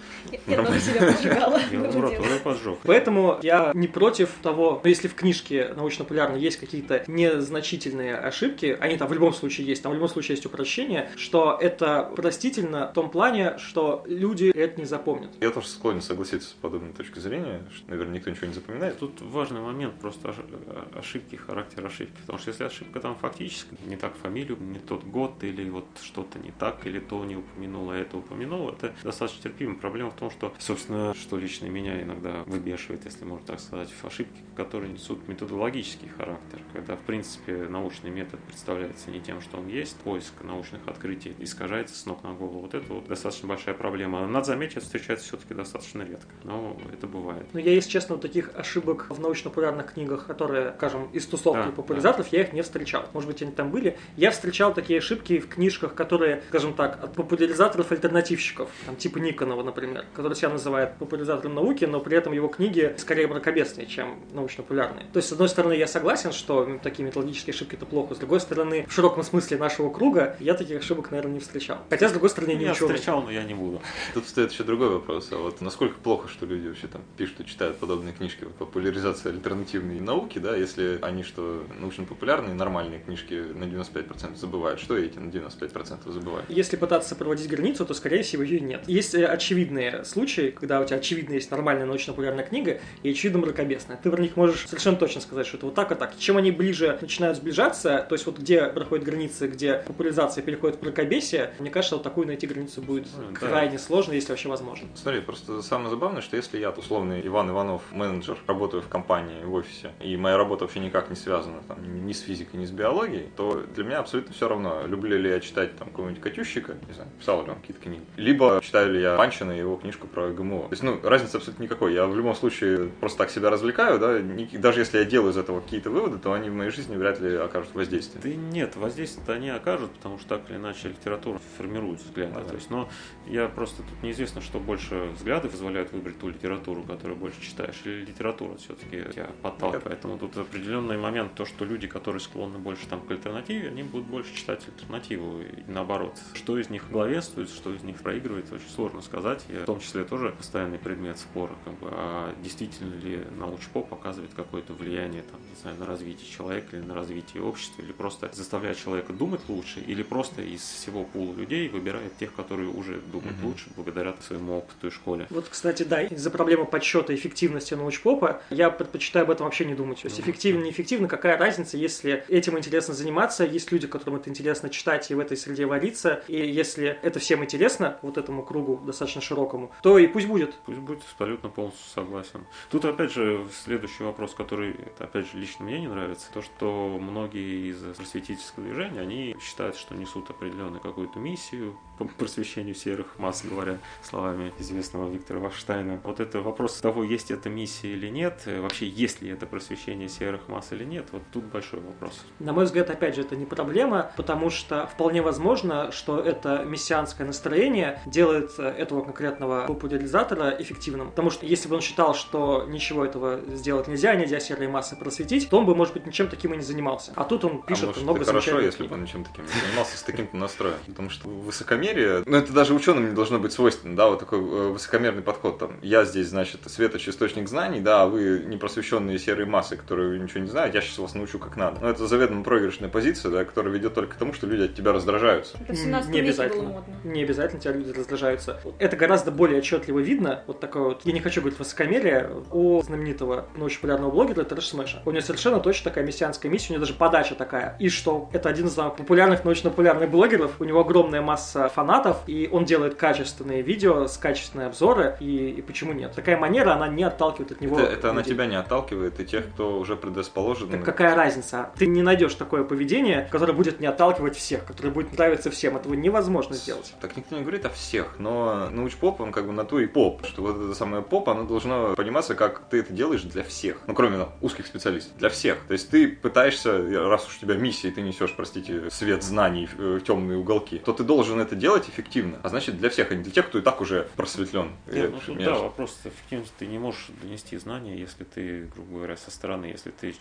Я тоже себя поджигала. Я поджег. Поэтому я не против того, но если в книжке научно-популярной есть какие-то незначительные ошибки, они там в любом случае есть, там в любом случае есть упрощение, что это простительно в том плане, что люди это не запомнят. Я тоже склонен согласиться с подобной точкой зрения, что, наверное, никто ничего не запоминает. Тут важный момент просто э, ошибки, характер ошибки. Потому что если ошибка там фактически, не так фамилию, не тот год, или вот что-то не так, или то не упомянул, а это упомянул, это достаточно терпимо. Проблема в том, что, собственно, что лично меня иногда выбешивает, если можно так сказать, ошибки, которые несут методологический характер, когда, в принципе, научный метод представляется не тем, что он есть, поиск научных открытий искажается с ног на голову. Вот это вот достаточно большая проблема. Надо заметить, это встречается все-таки достаточно редко, но это бывает. Но я, если честно, вот таких ошибок в научно-популярных книгах, которые, скажем, из тусовки Да, популяризаторов, я их не встречал. Может быть, они там были. Я встречал такие ошибки в книжках, которые, скажем так, от популяризаторов-альтернативщиков, там, типа Никонова, например, который себя называет популяризатором науки, но при этом его книги скорее мракобесные, чем научно-популярные. То есть, с одной стороны, я согласен, что такие методологические ошибки это плохо. С другой стороны, в широком смысле нашего круга я таких ошибок, наверное, не встречал. Хотя, с другой стороны, я не Я ученый. встречал, но я не буду. Тут встает еще другой вопрос. А вот насколько плохо, что люди вообще там пишут и читают подобные книжки вот, популяризация альтернативной науки, да, если они что научно-популярные, нормальные книжки на 95% забывают, что эти на 95% забывают? Если пытаться проводить границу, то, скорее всего, ее нет. Есть э, очевидные случаи, когда у тебя очевидно есть нормальная научно-популярная книга и очевидно мракобесная. Ты про них можешь совершенно точно сказать, что это вот так и так. Чем они ближе начинают сближаться, то есть вот где проходят границы, где популяризация переходит в мракобесие, мне кажется, вот такую найти границу будет Ну, да. крайне сложно, если вообще возможно. Смотри, просто самое забавное, что если я, условный Иван Иванов, менеджер, работаю в компании, в офисе, и моя работа вообще никак не связана там, ни ни с физикой, ни с биологией, то для меня абсолютно все равно, люблю ли я читать там какого-нибудь Катющика, не знаю, писал ли он какие-то книги, либо читаю ли я Панчина и его книжку про ГМО. То есть, ну, разницы абсолютно никакой. Я в любом случае просто так себя развлекаю, да, даже если я делаю из этого какие-то выводы, то они в моей жизни вряд ли окажут воздействие. Да нет, воздействие-то они окажут, потому что так или иначе литература формирует взгляды. Ну да. То есть, но я просто тут неизвестно, что больше взгляды позволяют выбрать ту литературу, которую больше читаешь, или литература все-таки тебя подталкивает. Поэтому тут определенный момент, то, что люди, которые склонны больше там к альтернативе, они будут больше читать альтернативу и наоборот. Что из них главенствует, что из них проигрывает, очень сложно сказать. И в том числе тоже постоянный предмет спора. Как бы, а действительно ли научпоп оказывает какое-то влияние там, не знаю, на развитие человека или на развитие общества, или просто заставляет человека думать лучше, или просто из всего пула людей выбирает тех, которые уже думают Мгм. лучше благодаря своему опыту и школе. Вот, кстати, да, из-за проблемы подсчета эффективности научпопа я предпочитаю об этом вообще не думать. То есть Ну, эффективно, неэффективно, какая разница, если этим интересно заниматься, есть люди, которым это интересно читать и в этой среде вариться, и если это всем интересно, интересно вот этому кругу достаточно широкому, то и пусть будет. Пусть будет абсолютно полностью согласен. Тут опять же следующий вопрос, который, это, опять же, лично мне не нравится, то, что многие из просветительского движения, они считают, что несут определенную какую-то миссию по просвещению серых масс, говоря словами известного Виктора Вахштайна. Вот это вопрос того, есть эта миссия или нет, вообще есть ли это просвещение серых масс или нет, вот тут большой вопрос. На мой взгляд, опять же, это не проблема, потому что вполне возможно, что это мессианское настроение делает этого конкретного популяризатора эффективным. Потому что если бы он считал, что ничего этого сделать нельзя, нельзя серые массы просветить, то он бы, может быть, ничем таким и не занимался. А тут он пишет а может, много это хорошо, если бы он ничем таким не занимался, с таким-то настроем. Потому что высокомерие, ну это даже ученым не должно быть свойственно, да, вот такой э, высокомерный подход. Там, я здесь, значит, светоч источник знаний, да, а вы непросвещенные серые массы, которые ничего не знают, я сейчас вас научу как надо. Но это заведомо проигрышная позиция, да, которая ведет только к тому, что люди от тебя раздражаются. Это в 17 Не обязательно. было модно. Не обязательно тебя люди раздражаются. Это гораздо более отчетливо видно. Вот такое вот, я не хочу говорить высокомерие, у знаменитого, но очень популярного блогера Трэш Смэша. У него совершенно точно такая мессианская миссия, у него даже подача такая. И что? Это один из самых популярных, научно-популярных блогеров. У него огромная масса фанатов, и он делает качественные видео с качественные обзоры. И, и почему нет? Такая манера, она не отталкивает от него. Это, это она тебя не отталкивает, и тех, кто уже предрасположен. Так какая разница? Ты не найдешь такое поведение, которое будет не отталкивать всех, которое будет нравиться всем. Этого невозможно сделать. Так никто не говорит о всех, но научпоп, он как бы на то и поп, что вот это самое поп, оно должно пониматься, как ты это делаешь для всех. Ну, кроме ну, узких специалистов, для всех. То есть ты пытаешься, раз уж у тебя миссия, и ты несешь, простите, свет знаний в, в темные уголки, то ты должен это делать эффективно. А значит, для всех, а не для тех, кто и так уже просветлен. Нет, ну, Я- тут, меня да, вопрос эффективности. Ты не можешь донести знания, если ты, грубо говоря, со стороны, если ты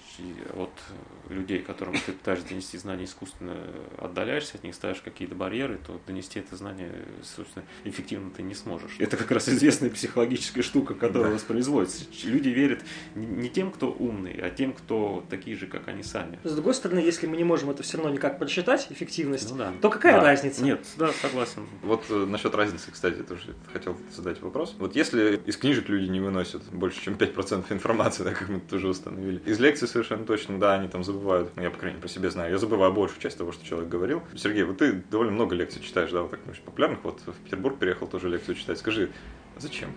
от людей, которым ты пытаешься донести знания искусственно отдаляешься от них, ставишь какие-то барьеры, то донести это знание, собственно, эффективно ты не сможешь. Это как раз известная психологическая штука, которая воспроизводится. Люди верят не- не тем, кто умный, а тем, кто такие же, как они сами. С другой стороны, если мы не можем это все равно никак подсчитать, эффективность, Ну да. то какая Да. разница? Нет, да, согласен. Вот э, насчет разницы, кстати, тоже хотел задать вопрос. Вот если из книжек люди не выносят больше, чем 5% информации, да, как мы тоже установили, из лекций совершенно точно, да, они там забывают, ну, я, по крайней мере, по себе знаю, я забываю большую часть того, что человек говорил. Сергей, вот ты довольно много лекций читаешь, да, вот так, ну, популярных, вот в Петербург переехал тоже лекцию читать. Скажи, зачем?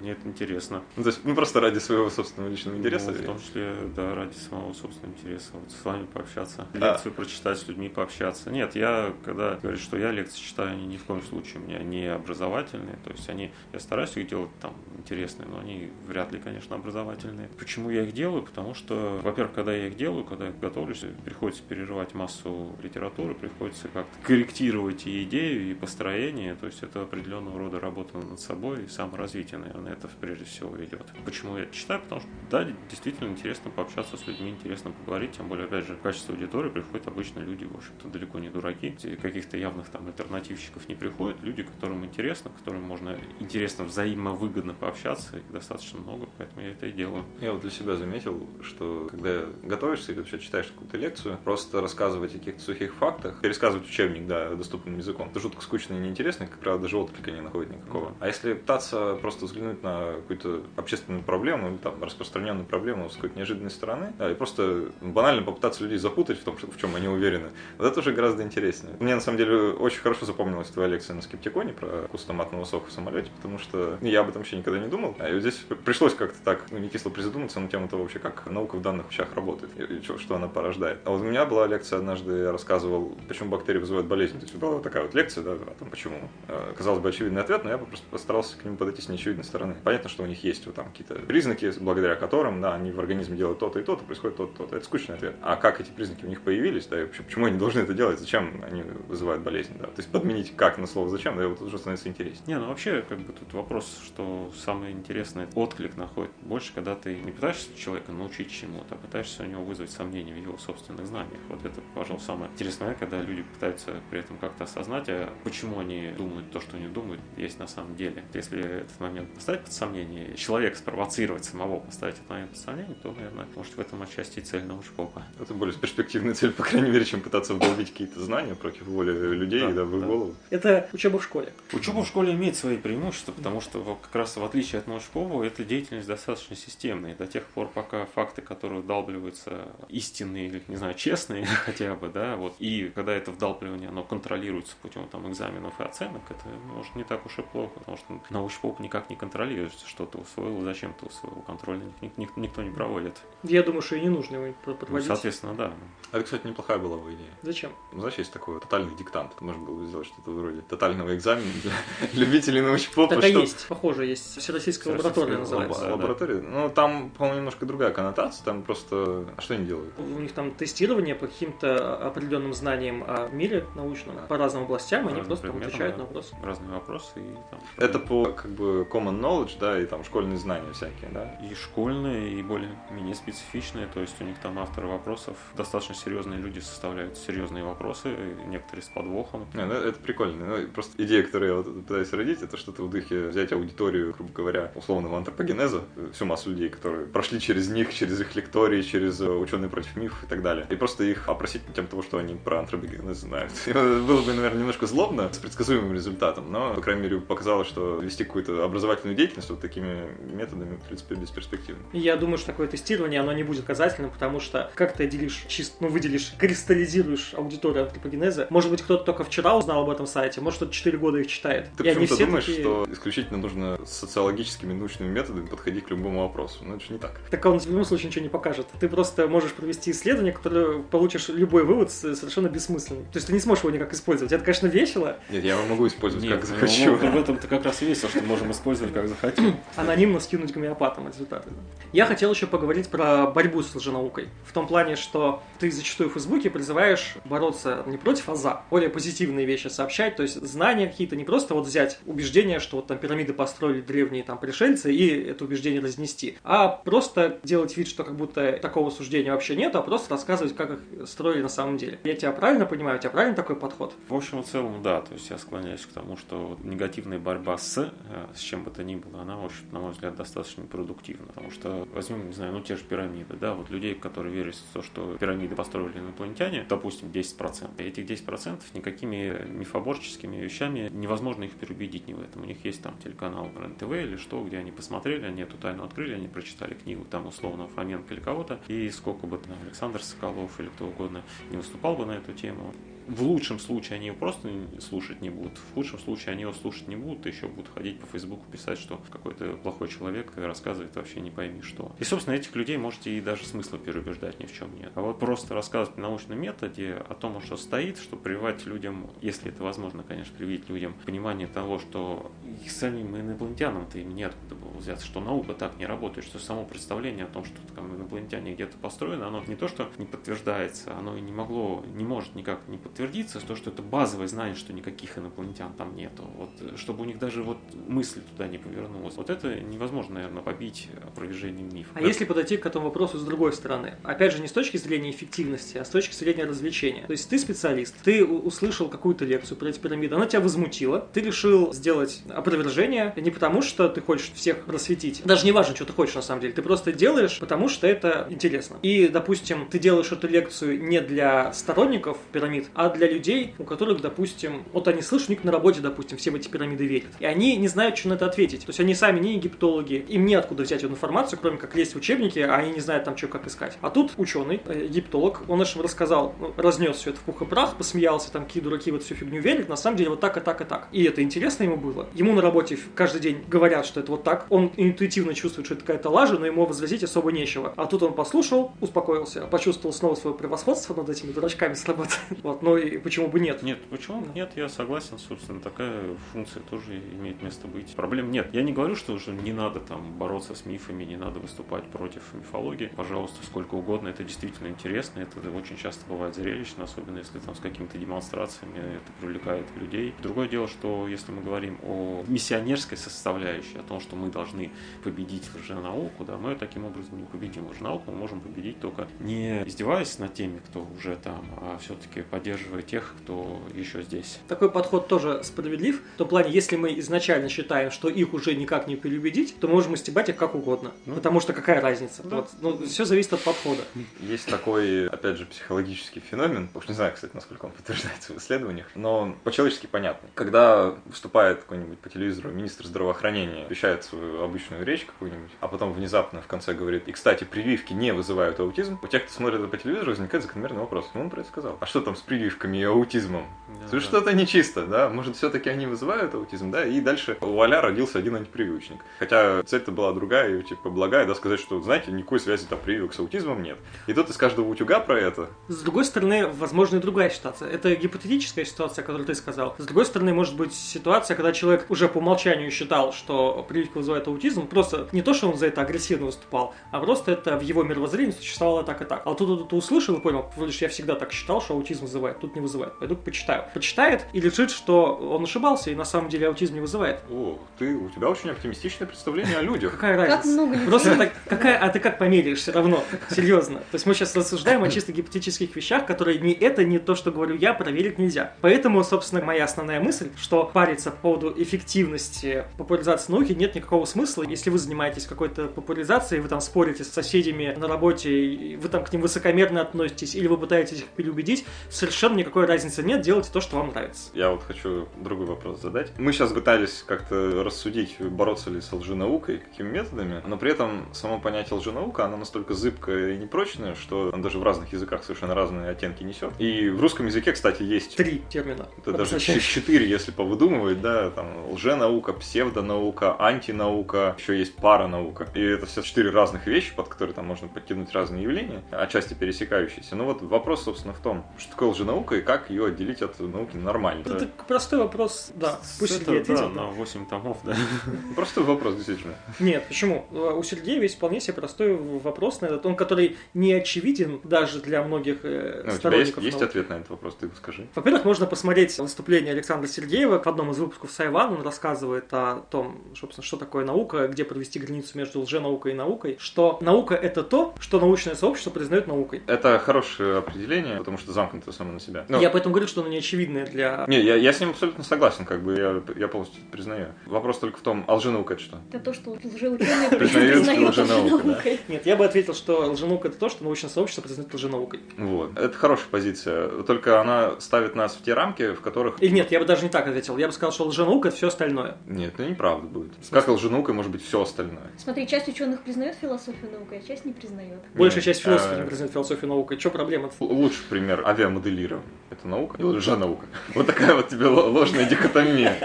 Мне это интересно. Ну, то есть, ну, просто ради своего собственного личного интереса? Ну, в том числе, да, ради самого собственного интереса. Вот с вами пообщаться, А. лекцию прочитать, с людьми пообщаться. Нет, я, когда говорю, что я лекции читаю, они ни в коем случае у меня не образовательные. То есть они, я стараюсь их делать там интересные, но они вряд ли, конечно, образовательные. Почему я их делаю? Потому что, во-первых, когда я их делаю, когда я готовлюсь, приходится переживать массу литературы, приходится как-то корректировать и идею, и построение. То есть это определенного рода работа над собой и саморазвитие, наверное, это прежде всего идет. Почему я это читаю? Потому что, да, действительно интересно пообщаться с людьми, интересно поговорить, тем более, опять же, в качестве аудитории приходят обычно люди, в общем-то, далеко не дураки, каких-то явных там альтернативщиков не приходят, люди, которым интересно, которым можно интересно, взаимовыгодно пообщаться, их достаточно много, поэтому я это и делаю. Я вот для себя заметил, что когда готовишься или вообще читаешь какую-то лекцию, просто рассказывать о каких-то сухих фактах, пересказывать учебник, да, доступным языком, это жутко скучно и неинтересно, и, как правило, даже отклика не находит никакого. А если пытаться просто взглянуть на какую-то общественную проблему, там распространенную проблему с какой-то неожиданной стороны, да, и просто банально попытаться людей запутать в том, в чем они уверены, вот это уже гораздо интереснее. Мне, на самом деле, очень хорошо запомнилась твоя лекция на скептиконе про вкус томатного сока в самолете, потому что я об этом вообще никогда не думал. А и вот здесь пришлось как-то так, ну, не кисло призадуматься на тему того вообще, как наука в данных вещах работает, и, что она порождает. А вот у меня была лекция однажды, я рассказывал, почему бактерии вызывают болезнь. То есть была такая вот лекция, да, о том, почему. Э, Казалось бы, очевидный ответ, но я просто постарался к нему подойти с неочевидной стороны. Понятно, что у них есть вот там какие-то признаки, благодаря которым, да, они в организме делают то-то и то-то, происходит то-то, то-то. Это скучный ответ. А как эти признаки у них появились, да, и вообще, почему они должны это делать, зачем они вызывают болезнь, да. То есть подменить как на слово зачем, да, и вот уже становится интереснее. Не, ну вообще, как бы тут вопрос, что самое интересное, отклик находит больше, когда ты не пытаешься человека научить чему-то, а пытаешься у него вызвать сомнения в его собственных знаниях. Вот это, пожалуй, самое интересное, когда люди пытаются при этом как-то осознать, а почему они думают то, что они думают, есть на самом деле. Если если этот момент поставить под сомнение, человек спровоцировать самого поставить этот момент под сомнение, то, наверное, может в этом отчасти и цель научпопа. Это более перспективная цель, по крайней мере, чем пытаться вдолбить какие-то знания против воли людей, да, да в их да. голову. Это учеба в школе. Учеба в школе имеет свои преимущества, потому что как раз в отличие от научпопа, эта деятельность достаточно системная. До тех пор, пока факты, которые вдалбливаются, истинные или, не знаю, честные хотя бы, да, вот, и когда это вдалбливание, оно контролируется путем там экзаменов и оценок, это может не так уж и плохо, потому что научпоп никак не контролирует, что ты усвоил, зачем ты усвоил, контроль никто, никто не проводит. Я думаю, что и не нужно его Ну, подводить. соответственно, да. А это, кстати, неплохая была бы идея. Зачем? Ну, знаешь, есть такой тотальный диктант. Можно было бы сделать что-то вроде тотального экзамена для любителей научпопа. Так и что- есть, похоже, есть всероссийская лаборатория называется. Лаборатория. Ну, там, по-моему, немножко другая коннотация. Там просто... А что они делают? У них там тестирование по каким-то определенным знаниям о мире научном, по разным областям, они просто отвечают на вопросы. Разные вопросы и там... Это по, как бы, common knowledge, да, и там школьные знания всякие, да? И школьные, и более-менее специфичные, то есть у них там авторы вопросов, достаточно серьезные люди составляют серьезные вопросы, некоторые с подвохом. Не, ну, это прикольно. Ну, просто идея, которую я вот пытаюсь родить, это что-то в духе взять аудиторию, грубо говоря, условного антропогенеза, всю массу людей, которые прошли через них, через их лектории, через э, ученые против мифов и так далее. И просто их опросить на тему того, что они про антропогенез знают. И Было бы, наверное, немножко злобно, с предсказуемым результатом, но, по крайней мере, показалось, что вести какую-то образовательную деятельность вот такими методами, в принципе, бесперспективно. Я думаю, что такое тестирование, оно не будет показательным, потому что как ты делишь, чисто, ну, выделишь, кристаллизируешь аудиторию антропогенеза, может быть, кто-то только вчера узнал об этом сайте, может, кто-то 4 года их читает. Ты почему-то думаешь, такие... что исключительно нужно социологическими научными методами подходить к любому вопросу. Но это же не так. Так он в любом случае ничего не покажет. Ты просто можешь провести исследование, которое получишь любой вывод совершенно бессмысленный. То есть ты не сможешь его никак использовать. Это, конечно, весело. Нет, я его могу использовать Нет, как ну, захочу. в этом-то как раз весело, что можем использовать как захотим. анонимно скинуть гомеопатам результаты. Я хотел еще поговорить про борьбу с лженаукой. В том плане, что ты зачастую в Фейсбуке призываешь бороться не против, а за. Более позитивные вещи сообщать, то есть знания какие-то, не просто вот взять убеждение, что вот там пирамиды построили древние там пришельцы и это убеждение разнести, а просто делать вид, что как будто такого суждения вообще нет, а просто рассказывать, как их строили на самом деле. Я тебя правильно понимаю? У тебя правильно такой подход? В общем и целом, да, то есть я склоняюсь к тому, что негативная борьба с, с чем бы то ни было, она, в общем, на мой взгляд, достаточно продуктивна, потому что возьмем, не знаю, ну те же пирамиды, да, вот людей, которые верят в то, что пирамиды построили инопланетяне, допустим, 10%. И этих 10% никакими мифоборческими вещами невозможно их переубедить ни в этом. У них есть там телеканал РЕН-ТВ или что, где они посмотрели, они эту тайну открыли, они прочитали книгу там условно Фоменко или кого-то, и сколько бы там Александр Соколов или кто угодно не выступал бы на эту тему, в лучшем случае они его просто слушать не будут, в худшем случае они его слушать не будут, и еще будут ходить по Фейсбуку писать, что какой-то плохой человек рассказывает вообще не пойми что. И, собственно, этих людей можете и даже смысла переубеждать ни в чем нет. А вот просто рассказывать на научном методе о том, что стоит, чтобы прививать людям, если это возможно, конечно, привить людям понимание того, что их самим инопланетянам-то им неоткуда было взяться, что наука так не работает, что само представление о том, что там инопланетяне где-то построены, оно не то, что не подтверждается, оно и не могло, не может никак не подтвердиться, то, что это базовое знание, что никаких инопланетян там нету. Вот, чтобы у них даже вот мысль туда не повернулась. Вот это невозможно, наверное, побить опровержением мифа. А если подойти к этому вопросу с другой стороны? Опять же, не с точки зрения эффективности, а с точки зрения развлечения. То есть ты специалист, ты услышал какую-то лекцию про эти пирамиды, она тебя возмутила, ты решил сделать опровержение не потому, что ты хочешь всех просветить, даже не важно, что ты хочешь на самом деле, ты просто делаешь, потому что это интересно. И, допустим, ты делаешь эту лекцию не для сторонников пирамид, а для людей, у которых, допустим, вот они слышат, у них на работе, допустим, все эти пирамиды верят. И они не знают, что на это ответить. То есть они сами не египтологи, им неоткуда взять эту информацию, кроме как лезть в учебники, а они не знают там, что как искать. А тут ученый, э, египтолог, он нашим рассказал, ну, разнес все это в пух и прах, посмеялся, там, какие дураки вот всю фигню верят, на самом деле вот так и так и так. И это интересно ему было. Ему на работе каждый день говорят, что это вот так. Он интуитивно чувствует, что это какая-то лажа, но ему возразить особо нечего. А тут он послушал, успокоился, почувствовал снова свое превосходство над этими дурачками с работы. Вот, ну и почему бы нет? Нет, почему? Нет, я согласен, собственно, такая функция тоже имеет место быть. Проблем нет. Я не говорю, что уже не надо там бороться с мифами, не надо выступать против мифологии. Пожалуйста, сколько угодно, это действительно интересно, это очень часто бывает зрелищно, особенно если там с какими-то демонстрациями это привлекает людей. Другое дело, что если мы говорим о миссионерской составляющей, о том, что мы должны победить лженауку, да, мы таким образом не победим лженауку, мы можем победить только не издеваясь над теми, кто уже там, а все-таки поддерживая тех, кто еще здесь. Такой подход тоже справедлив. В том плане, если мы изначально считаем, что их уже никак не переубедить, то мы можем истебать их как угодно. Ну. Потому что какая разница? Да. Вот. Ну, все зависит от подхода. Есть такой, опять же, психологический феномен, уж не знаю, кстати, насколько он подтверждается в исследованиях, но по-человечески понятный. Когда выступает какой-нибудь по телевизору министр здравоохранения, вещает свою обычную речь какую-нибудь, а потом внезапно в конце говорит, и, кстати, прививки не вызывают аутизм, у тех, кто смотрит это по телевизору, возникает закономерный вопрос. Ну, он про это сказал. А что там с прививками и аутизмом? Да, да. что-то нечисто, да? Может, все-таки они вызывают аутизм, да? И дальше у Аля родился один антипрививочник. Хотя цель-то была другая, и, типа, благая, да, сказать, что, знаете, никакой связи там прививок с аутизмом нет. И тут из каждого утюга про это. С другой стороны, возможно и другая ситуация. Это гипотетическая ситуация, которую ты сказал. С другой стороны, может быть ситуация, когда человек уже по умолчанию считал, что прививка вызывает аутизм. Просто не то, что он за это агрессивно выступал, а просто это в его мировоззрении существовало так и так. А тут ты услышал и понял, вроде я всегда так считал, что аутизм вызывает, тут не вызывает. Пойду почитаю. Почитает и решит, что он ошибался, и на самом деле аутизм не вызывает. О, ты, у тебя очень оптимистичное представление о людях. Какая Как разница? много людей. Просто так, какая, а ты как померяешь все равно? Серьезно. То есть мы сейчас рассуждаем о чисто гипотетических вещах, которые не это, не то, что говорю я, проверить нельзя. Поэтому, собственно, моя основная мысль, что париться по поводу эффективности популяризации науки нет никакого смысла. Если вы занимаетесь какой-то популяризацией, вы там спорите с соседями на работе, вы там к ним высокомерно относитесь, или вы пытаетесь их переубедить, совершенно никакой разницы нет, делайте то, что вам нравится. Я вот хочу другой вопрос задать. Мы сейчас пытались как-то рассудить, бороться ли с лженаукой, какими методами, но при этом само понятие лженаука, оно настолько зыбкое и непрочное, что оно даже в разных языках совершенно разные оттенки несет. И в русском языке, кстати, есть Три термина. Это даже четыре, если повыдумывать, да, там лженаука, псевдонаука, антинаука, еще есть паранаука. И это все четыре разных вещи, под которые там можно подкинуть разные явления, отчасти пересекающиеся. Ну вот вопрос, собственно, в том, что такое лженаука и как ее отделить от науки нормально. Это простой вопрос, да. Пусть Это, Сергей да, ответит. на 8 томов, да. Простой вопрос, действительно. Нет, почему? У Сергея есть вполне себе простой вопрос на этот, он который не очевиден даже для многих э, Ну, у тебя есть, сторонников есть науки. ответ на этот вопрос, ты его скажи. Во-первых, можно посмотреть выступление Александра Сергеева в одном из выпусков Сайван. Он рассказывает о том, собственно, что такое наука, где провести границу между лженаукой и наукой. Что наука — это то, что научное сообщество признает наукой. Это хорошее определение, потому что замкнуто само на себя. Ну, Я поэтому говорю, что оно не очевидное для... Не, я, я с ним абсолютно согласен, как бы я, я полностью признаю. Вопрос только в том, а лженаука это что? Это то, что лжеученые Признают лженаукой. Нет, я бы ответил, что лженаука — это то, что научное сообщество признает лженаукой. Вот. Это хорошая позиция. Только она ставит нас в те рамки, в которых... Или нет, я бы даже не так ответил. Я бы сказал, что лженаука — это все остальное. Нет, это неправда будет. Как лженаукой может быть все остальное? Смотри, часть ученых признает философию наукой, а часть не признает. Большая часть философов а, не признает философию наукой. Что проблема? Лучший пример авиамоделирования. Это наука или лженаука? Вот такая вот тебе ложная дихотомия.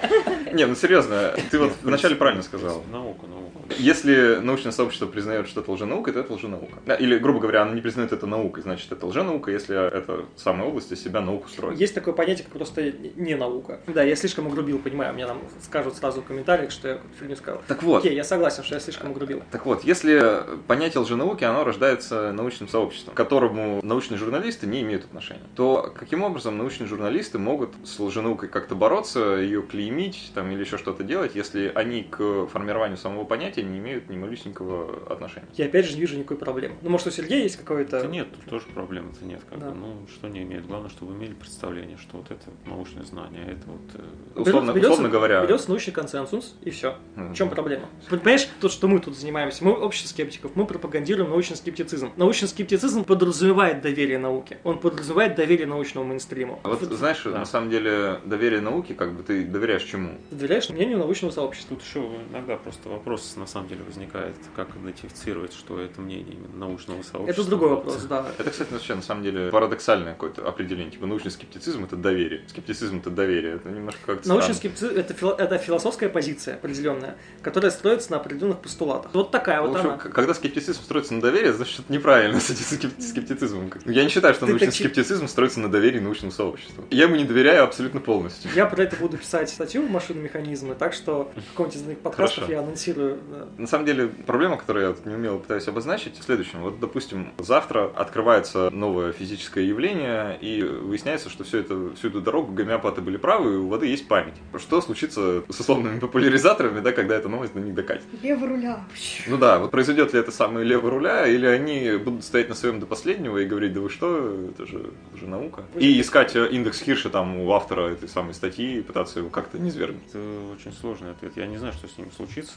Не, ну серьезно, ты вот вначале правильно сказал. Наука, наука. Если научное сообщество признает, что это лженаукой, то это лженаука. Или, грубо говоря, оно не признает это наукой, значит, это лженаука, если эта самая область из себя науку строит. Есть такое понятие, как просто не наука. Да, я слишком угрубил, понимаю. Мне там скажут сразу в комментариях, что я фигню сказал. Так вот, Окей, я согласен, что я слишком угрубил. Так вот, если понятие лженауки, оно рождается научным сообществом, к которому научные журналисты не имеют отношения, то каким образом научные журналисты могут с лженаукой как-то бороться, ее клеймить там, или еще что-то делать, если они к формированию самого понятия не имеют ни малюсенького отношения? Я опять же не вижу никакой проблемы. Ну, может, у Сергея есть какое-то... Да нет, тут тоже проблем-то нет. Как Да. бы, ну, что не имеет. Главное, чтобы вы имели представление, что вот это научное знание, это вот... э, Условно, Берется- условно говоря, Берется научный консенсус, и все. Мгм. В чем проблема? Понимаешь, то, что мы тут занимаемся, мы общество скептиков, мы пропагандируем научный скептицизм. Научный скептицизм подразумевает доверие науке. Он подразумевает доверие научному мейнстриму. А вот знаешь, Да. на самом деле доверие науке, как бы ты доверяешь чему? Ты доверяешь мнению научного сообщества. Тут еще иногда просто вопрос на самом деле возникает, как идентифицировать, что это мнение именно научного сообщества. Это другой вопрос, да. Это, кстати, вообще на самом деле парадоксальное какое-то определение. Типа научный скептицизм это доверие. Скептицизм это доверие. Это немножко как-то Научный скептицизм это, фило- это философская позиция определенная, которая строится на определенных постулатах. Вот такая В вот общем, она. когда скептицизм строится на доверии, значит, это неправильно с этим скеп- скептицизмом. Я не считаю, что Ты научный таки- скептицизм строится на доверии научному сообществу. Я ему не доверяю абсолютно полностью. Я про это буду писать статью в машину механизмы, так что в каком-нибудь из моих подкастов Хорошо. я анонсирую. На самом деле, проблема, которую я вот не умело пытаюсь обозначить, в следующем. Вот, допустим, завтра открывается новое физическое явление, и выясняется, что все это, всю эту дорогу гомеопаты были правы, и у воды есть память. Что случится с условными популяризаторами, да, когда эта новость до них докатит. Левый руля. Ну да, вот произойдет ли это самое левый руля, или они будут стоять на своем до последнего и говорить, да вы что, это же, это же наука. И искать э, индекс Хирша там у автора этой самой статьи и пытаться его как-то не свергнуть. Это очень сложный ответ. Я не знаю, что с ним случится.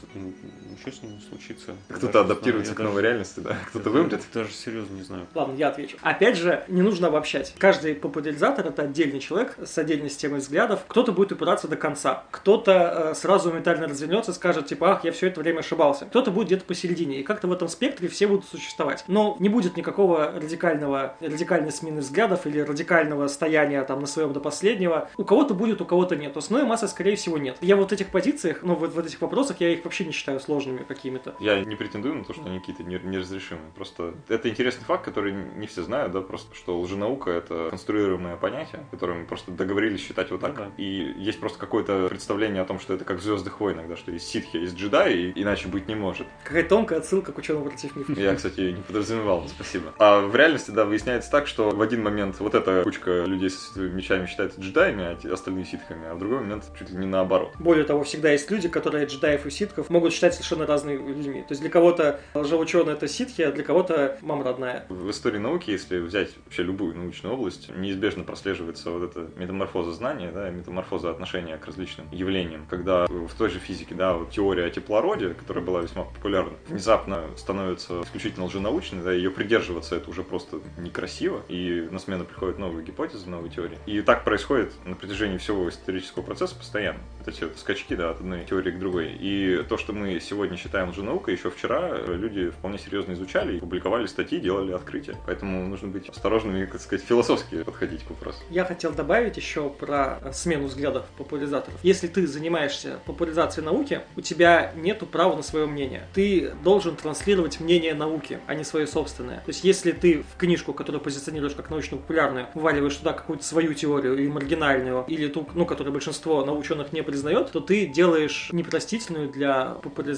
Ничего с ним не случится. Кто-то адаптируется к новой реальности, да, кто-то вымрет. Даже серьезно не знаю. Ладно, я отвечу. Опять же, не нужно обобщать. Каждый популяризатор это отдельный человек с отдельной системой взглядов. Кто-то будет упираться до конца, кто-то э, сразу ментально развернется, скажет типа, ах, я все это время ошибался. Кто-то будет где-то посередине, и как-то в этом спектре все будут существовать. Но не будет никакого радикального, радикальной смены взглядов или радикального стояния там на своем до последнего. У кого-то будет, у кого-то нет. Основной массы, скорее всего, нет. Я вот в этих позициях, ну вот в этих вопросах, я их вообще не считаю сложными какими-то. Я не претендую на то, что они какие-то неразрешимые. Просто это интересный факт, который не все знают, да, просто что лженаука это конструируемое понятие, которое мы просто договорились считать вот так. Ну да. И есть просто какое-то представление о том, что это как в Звездных войнах, да, что есть ситхи, есть джедаи, и иначе быть не может. Какая тонкая отсылка к ученому против мифов. Я, кстати, не подразумевал, спасибо. А в реальности, да, выясняется так, что в один момент вот эта кучка людей со световыми мечами считается джедаями, а остальные ситхами, а в другой момент чуть ли не наоборот. Более того, всегда есть люди, которые джедаев и ситхов могут считать совершенно разными людьми. То есть для кого-то лжеученый это ситхи, а для кого-то мама родная. В истории науки, если взять вообще любую научную область, неизбежно прослеживается вот эта метаморфоза знания, да, метаморфоза отношения к различным явлениям. Когда в той же физике, да, вот теория о теплороде, которая была весьма популярна, внезапно становится исключительно лженаучной, да, ее придерживаться это уже просто некрасиво, и на смену приходят новые гипотезы, новые теории. И так происходит на протяжении всего исторического процесса постоянно. Вот эти вот скачки, да, от одной теории к другой. И то, что мы сегодня считаем лженаукой, еще вчера люди вполне серьезно изучали, публиковали статьи, делали открытия. Поэтому нужно быть осторожными, как сказать, философски подходить к вопросу. Я хотел добавить еще про э, смену взглядов популяризаторов. Если ты занимаешься популяризацией науки, у тебя нету права на свое мнение. Ты должен транслировать мнение науки, а не свое собственное. То есть, если ты в книжку, которую позиционируешь как научно-популярную, вываливаешь туда какую-то свою теорию или маргинальную, или ту, ну, которую большинство наученых не признает, то ты делаешь непростительную для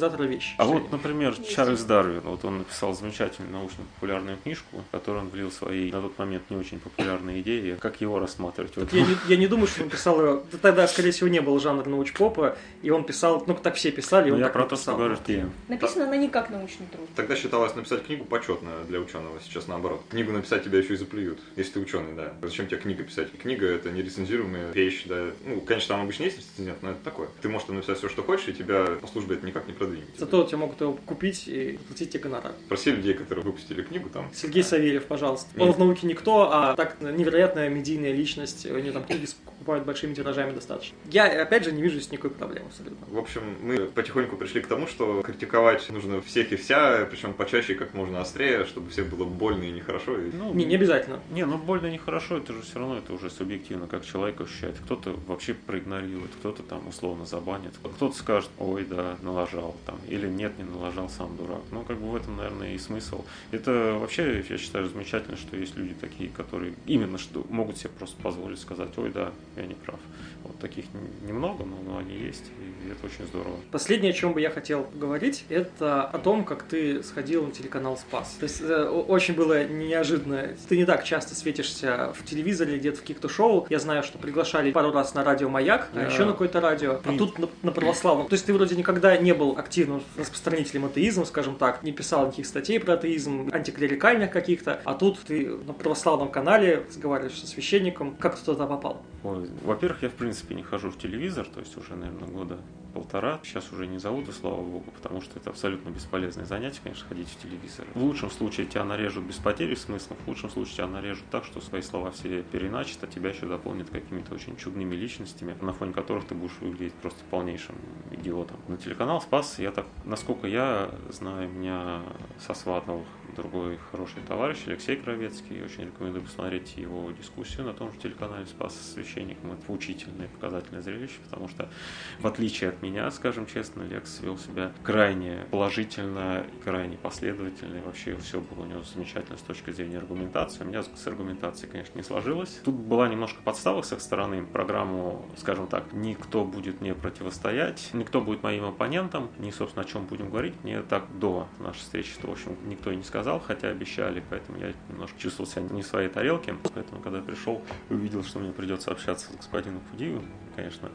популяризатора вещь. А вот, например, Чарльз Дарвин, вот он написал замечательную научно-популярную книжку, в которую он влил свои на тот момент не очень популярные идеи. Как его рассматривать? Вот. Я не, я не думаю, что он писал ее. Тогда, скорее всего, не было жанра научпопа, и он писал, ну, так все писали, и Ну, он я так про то, что говорю, что. Написано она не как научный труд. Тогда считалось написать книгу почетно для ученого, сейчас наоборот. Книгу написать тебя еще и заплюют, если ты ученый, да. Зачем тебе книга писать? Книга это не рецензируемая вещь, да. Ну, конечно, там обычно есть рецензент, но это такое. Ты можешь там написать все, что хочешь, и тебя по службе это никак не продвинет. Зато тебя могут его купить и платить тебе гонорар. Спроси людей, которые выпустили книгу, там Сергей Савельев, пожалуйста. Он в науке никто, а так невероятная медийная личность. У него там книги покупают большими тиражами достаточно. Я, опять же, не вижу здесь никакой проблемы абсолютно. В общем, мы потихоньку пришли к тому, что критиковать нужно всех и вся, причем почаще и как можно острее, чтобы всем было больно и нехорошо. И... Ну, Не, не обязательно. Не, ну больно нехорошо, это же все равно это уже субъективно, как человек ощущает. Кто-то вообще проигнорирует, кто-то там условно забанит, кто-то скажет, ой, да, налажал там, или нет, не налажал, сам дурак. Ну, как бы в этом, наверное, и смысл. Это вообще, я считаю, замечательно, что есть люди такие, которые именно что могут себе просто позволить сказать, ой, да, я не прав. Вот таких немного, но, но они есть, и это очень здорово. Последнее, о чем бы я хотел поговорить, это о том, как ты сходил на телеканал Спас. То есть э, очень было неожиданно. Ты не так часто светишься в телевизоре, где-то в каких-то шоу. Я знаю, что приглашали пару раз на радио Маяк, а еще на какое-то радио. А тут на, на православном. То есть ты вроде никогда не был активным распространителем атеизма, скажем так, не писал никаких статей про атеизм, антиклерикальных каких-то, а тут ты на православном канале разговариваешь со священником. Как ты туда попал? Ой, во-первых, я в принципе не хожу в телевизор, то есть уже, наверное, года полтора. Сейчас уже не и слава богу, потому что это абсолютно бесполезное занятие, конечно, ходить в телевизор. В лучшем случае тебя нарежут без потери смысла, в худшем случае тебя нарежут так, что свои слова все переначат, а тебя еще дополнят какими-то очень чудными личностями, на фоне которых ты будешь выглядеть просто полнейшим идиотом. На телеканал Спас, я так, насколько я знаю, меня со Сватовых другой хороший товарищ Алексей Кровецкий. Очень рекомендую посмотреть его дискуссию на том же телеканале «Спас со священником». Это поучительное показательное зрелище, потому что, в отличие от меня, скажем честно, Лекс вел себя крайне положительно, крайне последовательно. И вообще все было у него замечательно с точки зрения аргументации. У меня с аргументацией, конечно, не сложилось. Тут была немножко подстава с их стороны. Программу, скажем так, никто будет мне противостоять, никто будет моим оппонентом, ни, собственно, о чем будем говорить. Мне так до нашей встречи, что, в общем, никто и не сказал, хотя обещали, поэтому я немножко чувствовал себя не в своей тарелке. Поэтому, когда пришел, увидел, что мне придется общаться с господином Фудиевым, конечно,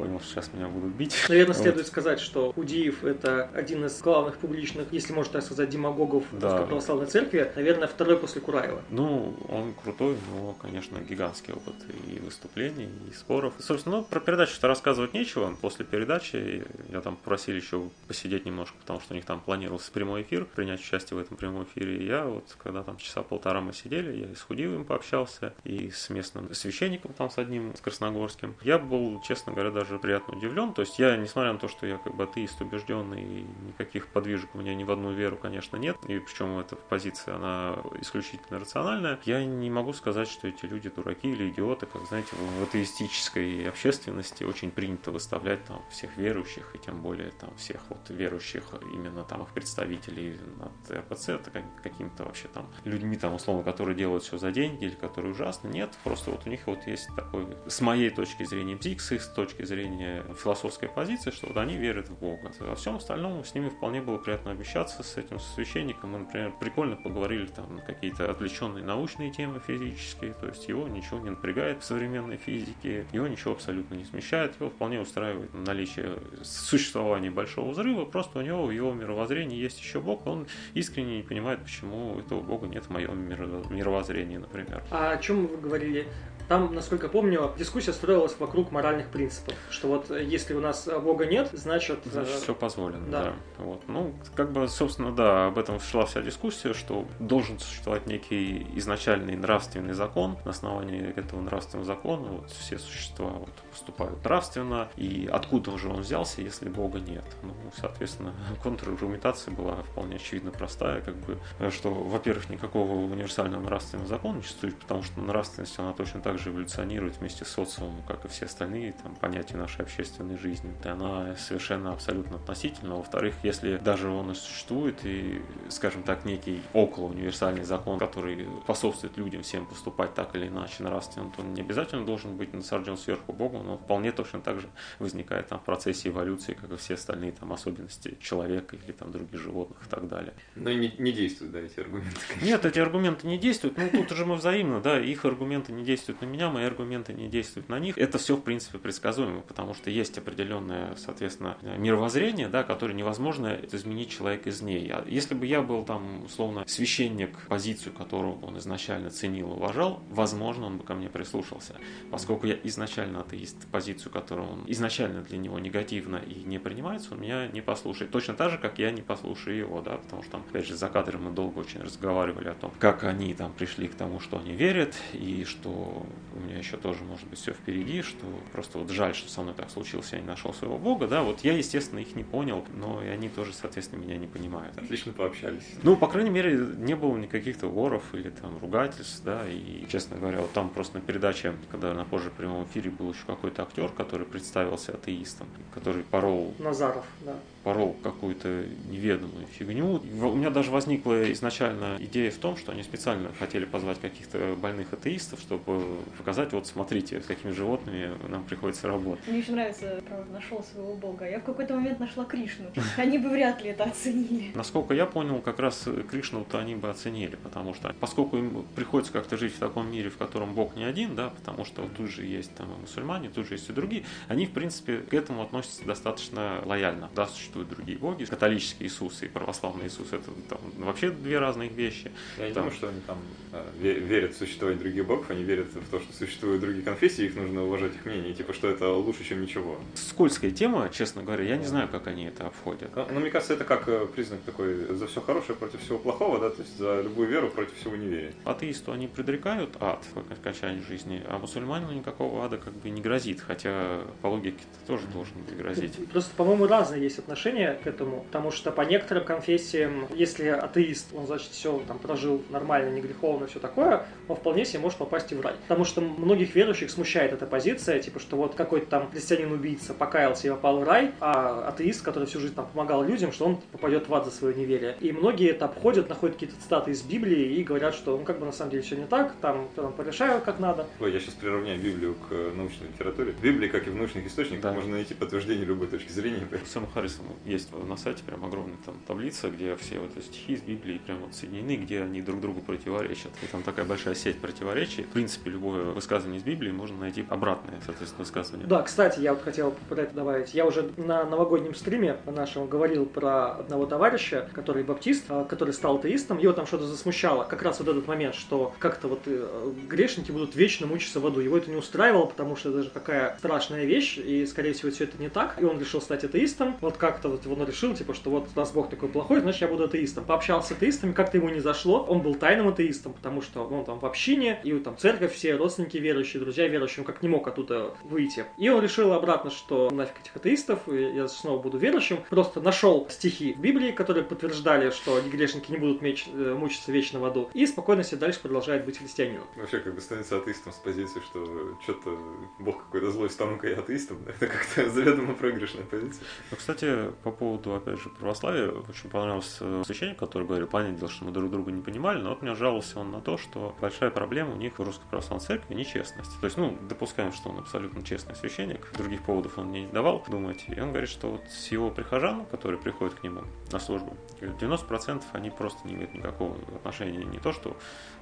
понял, что сейчас меня будут бить. Наверное, вот. следует сказать, что Худиев это один из главных публичных, если можно так сказать, демагогов да. православной церкви. Наверное, второй после Кураева. Ну, он крутой, но, конечно, гигантский опыт и выступлений, и споров. И, собственно, ну, про передачу-то рассказывать нечего. После передачи я там просили еще посидеть немножко, потому что у них там планировался прямой эфир, принять участие в этом прямом эфире. И я вот, когда там часа полтора мы сидели, я и с Худиевым пообщался, и с местным священником там с одним, с Красногорским. Я был, честно говоря, даже приятно удивлен. То есть я, несмотря на то, что я как бы атеист убежденный, и никаких подвижек у меня ни в одну веру, конечно, нет, и причем эта позиция, она исключительно рациональная, я не могу сказать, что эти люди дураки или идиоты, как, знаете, в атеистической общественности очень принято выставлять там всех верующих, и тем более там всех вот верующих, именно там их представителей над РПЦ, это какими-то вообще там людьми там условно, которые делают все за деньги или которые ужасно. Нет, просто вот у них вот есть такой, с моей точки зрения, бзик, с их точки зрения философской позиции, что вот они верят в Бога. Во всем остальном с ними вполне было приятно обещаться, с этим священником. Мы, например, прикольно поговорили там на какие-то отвлеченные научные темы физические, то есть его ничего не напрягает в современной физике, его ничего абсолютно не смещает, его вполне устраивает наличие существования большого взрыва, просто у него в его мировоззрении есть еще Бог, он искренне не понимает, почему этого Бога нет в моем мировоззрении, например. А о чем вы говорили? Там, насколько помню, дискуссия строилась вокруг моральных принципов, что вот э, если у нас Бога нет, значит... Значит, э, все позволено, да. да. Вот. Ну, как бы, собственно, да, об этом шла вся дискуссия, что должен существовать некий изначальный нравственный закон. На основании этого нравственного закона вот, все существа вот, поступают нравственно. И откуда уже он взялся, если Бога нет? Ну, соответственно, контраргументация была вполне очевидно простая, как бы, что, во-первых, никакого универсального нравственного закона не существует, потому что нравственность, она точно так же эволюционирует вместе с социумом, как и все остальные там, понятия нашей общественной жизни. И она совершенно абсолютно относительна. Во-вторых, если даже он и существует, и, скажем так, некий около универсальный закон, который способствует людям всем поступать так или иначе нравственно, то он не обязательно должен быть насажден сверху Богом, но вполне точно так же возникает там, в процессе эволюции, как и все остальные там, особенности человека или там, других животных и так далее. Но не, не действуют, да, эти аргументы? Конечно. Нет, эти аргументы не действуют. Ну, тут уже мы взаимно, да, их аргументы не действуют на меня, мои аргументы не действуют на них. Это все, в принципе, предсказуемо, потому что есть определенное, соответственно, мировоззрение, да, которое невозможно изменить человек из ней. А если бы я был там, условно, священник, позицию которую он изначально ценил, уважал, возможно, он бы ко мне прислушался. Поскольку я изначально атеист, позицию, которую он изначально для него негативно и не принимается, он меня не послушает. Точно так же, как я не послушаю его, да, потому что там, опять же, за кадром мы долго очень разговаривали о том, как они там пришли к тому, что они верят, и что у меня еще тоже может быть все впереди, что просто вот жаль, что со мной так случилось, я не нашел своего Бога, да, вот я, естественно, их не понял, но и они тоже, соответственно, меня не понимают. Отлично пообщались. Ну, по крайней мере, не было никаких-то воров или там ругательств, да, и, честно говоря, вот там просто на передаче, когда на позже прямом эфире был еще какой-то актер, который представился атеистом, который порол... Назаров, да порол какую-то неведомую фигню. У меня даже возникла изначально идея в том, что они специально хотели позвать каких-то больных атеистов, чтобы показать, вот смотрите, с какими животными нам приходится работать. Мне очень нравится, правда, нашел своего бога. Я в какой-то момент нашла Кришну. Они бы вряд ли это оценили. Насколько я понял, как раз Кришну-то они бы оценили, потому что поскольку им приходится как-то жить в таком мире, в котором бог не один, да, потому что тут же есть там и мусульмане, тут же есть и другие, они, в принципе, к этому относятся достаточно лояльно. Да, существуют другие боги. Католический Иисус и православный Иисус это там, вообще две разные вещи. Я не там... думаю, что они там э, верят в существование других богов, они верят в то, что существуют другие конфессии, их нужно уважать их мнение, типа, что это лучше, чем ничего. Скользкая тема, честно говоря, я не знаю, как они это обходят. Но, но мне кажется, это как э, признак такой за все хорошее против всего плохого, да, то есть за любую веру против всего неверия. Атеисту они предрекают ад в окончании жизни, а мусульманину никакого ада как бы не грозит, хотя по логике это тоже должен быть грозить. Просто, по-моему, разные есть отношения к этому, потому что по некоторым конфессиям, если атеист, он, значит, все там прожил нормально, не греховно, все такое, он вполне себе может попасть и в рай. Потому что многих верующих смущает эта позиция, типа, что вот какой-то там христианин-убийца покаялся и попал в рай, а атеист, который всю жизнь там помогал людям, что он попадет в ад за свое неверие. И многие это обходят, находят какие-то цитаты из Библии и говорят, что ну как бы на самом деле все не так, там, там порешают как надо. Ой, я сейчас приравняю Библию к научной литературе. В Библии, как и в научных источниках, да. можно найти подтверждение любой точки зрения. Сэм Харрисон есть на сайте прям огромная там таблица, где все вот эти стихи из Библии прям вот соединены, где они друг другу противоречат. И там такая большая сеть противоречий. В принципе, любое высказывание из Библии можно найти обратное соответственно, высказывания. Да, кстати, я вот хотел про это добавить. Я уже на новогоднем стриме нашем говорил про одного товарища, который баптист, а, который стал атеистом. Его там что-то засмущало. Как раз вот этот момент, что как-то вот э, грешники будут вечно мучиться в аду. Его это не устраивало, потому что это же какая страшная вещь, и, скорее всего, все это не так. И он решил стать атеистом. Вот как-то вот он решил, типа, что вот раз Бог такой плохой, значит, я буду атеистом. Пообщался с атеистами, как-то ему не зашло. Он был тайным атеистом, потому что он там в общине, и там церковь, все родственники верующие, друзья верующие, он как не мог оттуда выйти. И он решил обратно, что нафиг этих атеистов, я снова буду верующим. Просто нашел стихи в Библии, которые подтверждали, что грешники не будут меч, э, мучиться вечно в аду, и спокойно себе дальше продолжает быть христианином. Вообще, как бы становится атеистом с позиции, что что-то Бог какой-то злой, стану-ка я атеистом, это как-то заведомо проигрышная позиция. Ну, кстати, по поводу, опять же, православия, очень понравился священник, который говорил, понятное дело, что мы друг друга не понимали, но вот мне жаловался он на то, что большая проблема у них в Русской Православной Церкви нечестность. То есть, ну, допускаем, что он абсолютно честный священник, других поводов он мне не давал думать. И он говорит, что вот с его прихожан, которые приходят к нему на службу, 90% они просто не имеют никакого отношения не то, что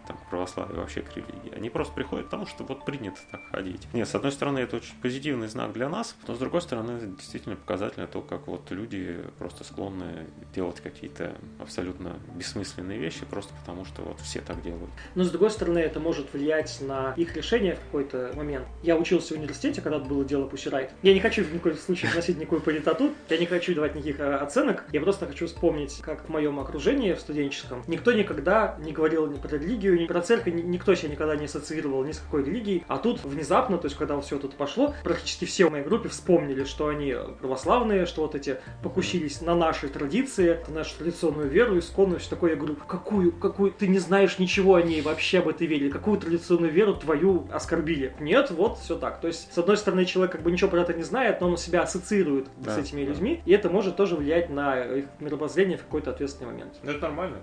там, к православию, вообще к религии. Они просто приходят потому, что вот принято так ходить. Нет, с одной стороны, это очень позитивный знак для нас, но с другой стороны, это действительно показательно то, как вот люди просто склонны делать какие-то абсолютно бессмысленные вещи, просто потому что вот все так делают. Но с другой стороны, это может влиять на их решение в какой-то момент. Я учился в университете, когда было дело Пусирайт. Я не хочу в коем случае вносить никакую политоту, я не хочу давать никаких э, оценок, я просто хочу вспомнить, как в моем окружении в студенческом никто никогда не говорил ни про религию, ни про церковь, никто себя никогда не ассоциировал ни с какой религией. А тут внезапно, то есть когда все тут пошло, практически все в моей группе вспомнили, что они православные, что вот эти покусились на наши традиции, на нашу традиционную веру, исконную, все такое. Я говорю, какую, какую, ты не знаешь ничего о ней вообще об этой вере, какую традиционную веру твою оскорбили? Нет, вот все так. То есть, с одной стороны, человек как бы ничего про это не знает, но он себя ассоциирует да, с этими да. людьми, и это может тоже влиять на их мировоззрение в какой-то ответственный момент. Ну, это нормально.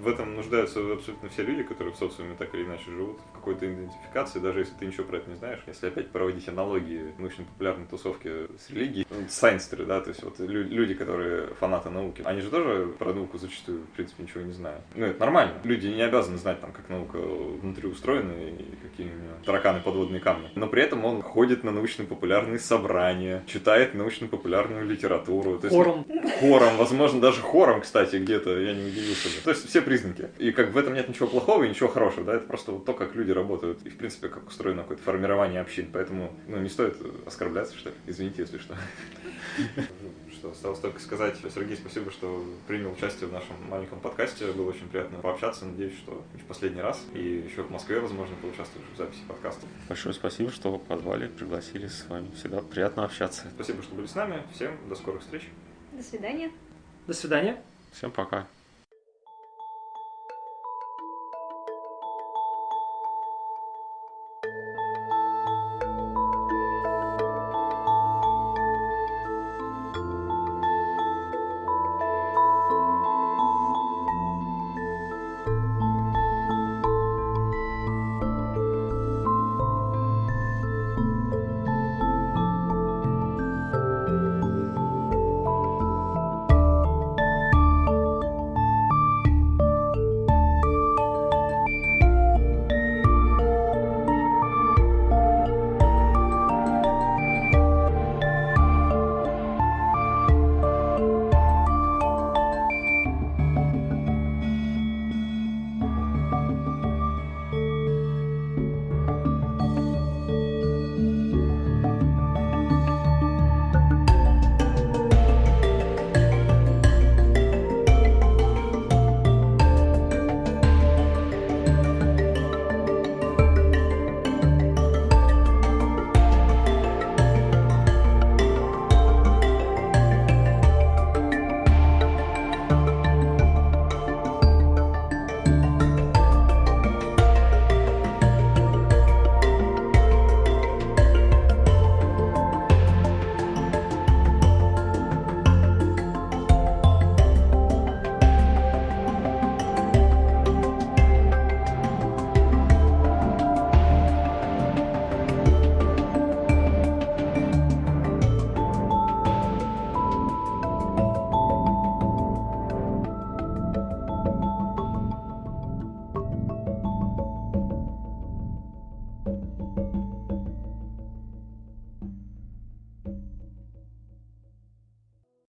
В этом нуждаются абсолютно все люди, которые в социуме так или иначе живут в какой-то идентификации, даже если ты ничего про это не знаешь. Если опять проводить аналогии научно-популярной тусовки с религией, ну, сайнстеры, да, то есть вот люди, которые фанаты науки, они же тоже про науку зачастую, в принципе, ничего не знают. Ну, это нормально. Люди не обязаны знать, там, как наука внутри устроена и какие у нее тараканы подводные камни. Но при этом он ходит на научно-популярные собрания, читает научно-популярную литературу. То есть, хором. Хором, возможно, даже хором, кстати, где-то, я не удивился бы. То есть все признаки. И как в этом нет ничего плохого и ничего хорошего, да, это просто вот то, как люди работают и, в принципе, как устроено какое-то формирование общин. Поэтому, ну, не стоит оскорбляться, что ли. Извините, если что. Что, осталось только сказать, Сергей, спасибо, что принял участие в нашем маленьком подкасте. Было очень приятно пообщаться. Надеюсь, что не в последний раз. И еще в Москве, возможно, поучаствуешь в записи подкаста. Большое спасибо, что позвали, пригласили с вами. Всегда приятно общаться. Спасибо, что были с нами. Всем до скорых встреч. До свидания. До свидания. Всем пока.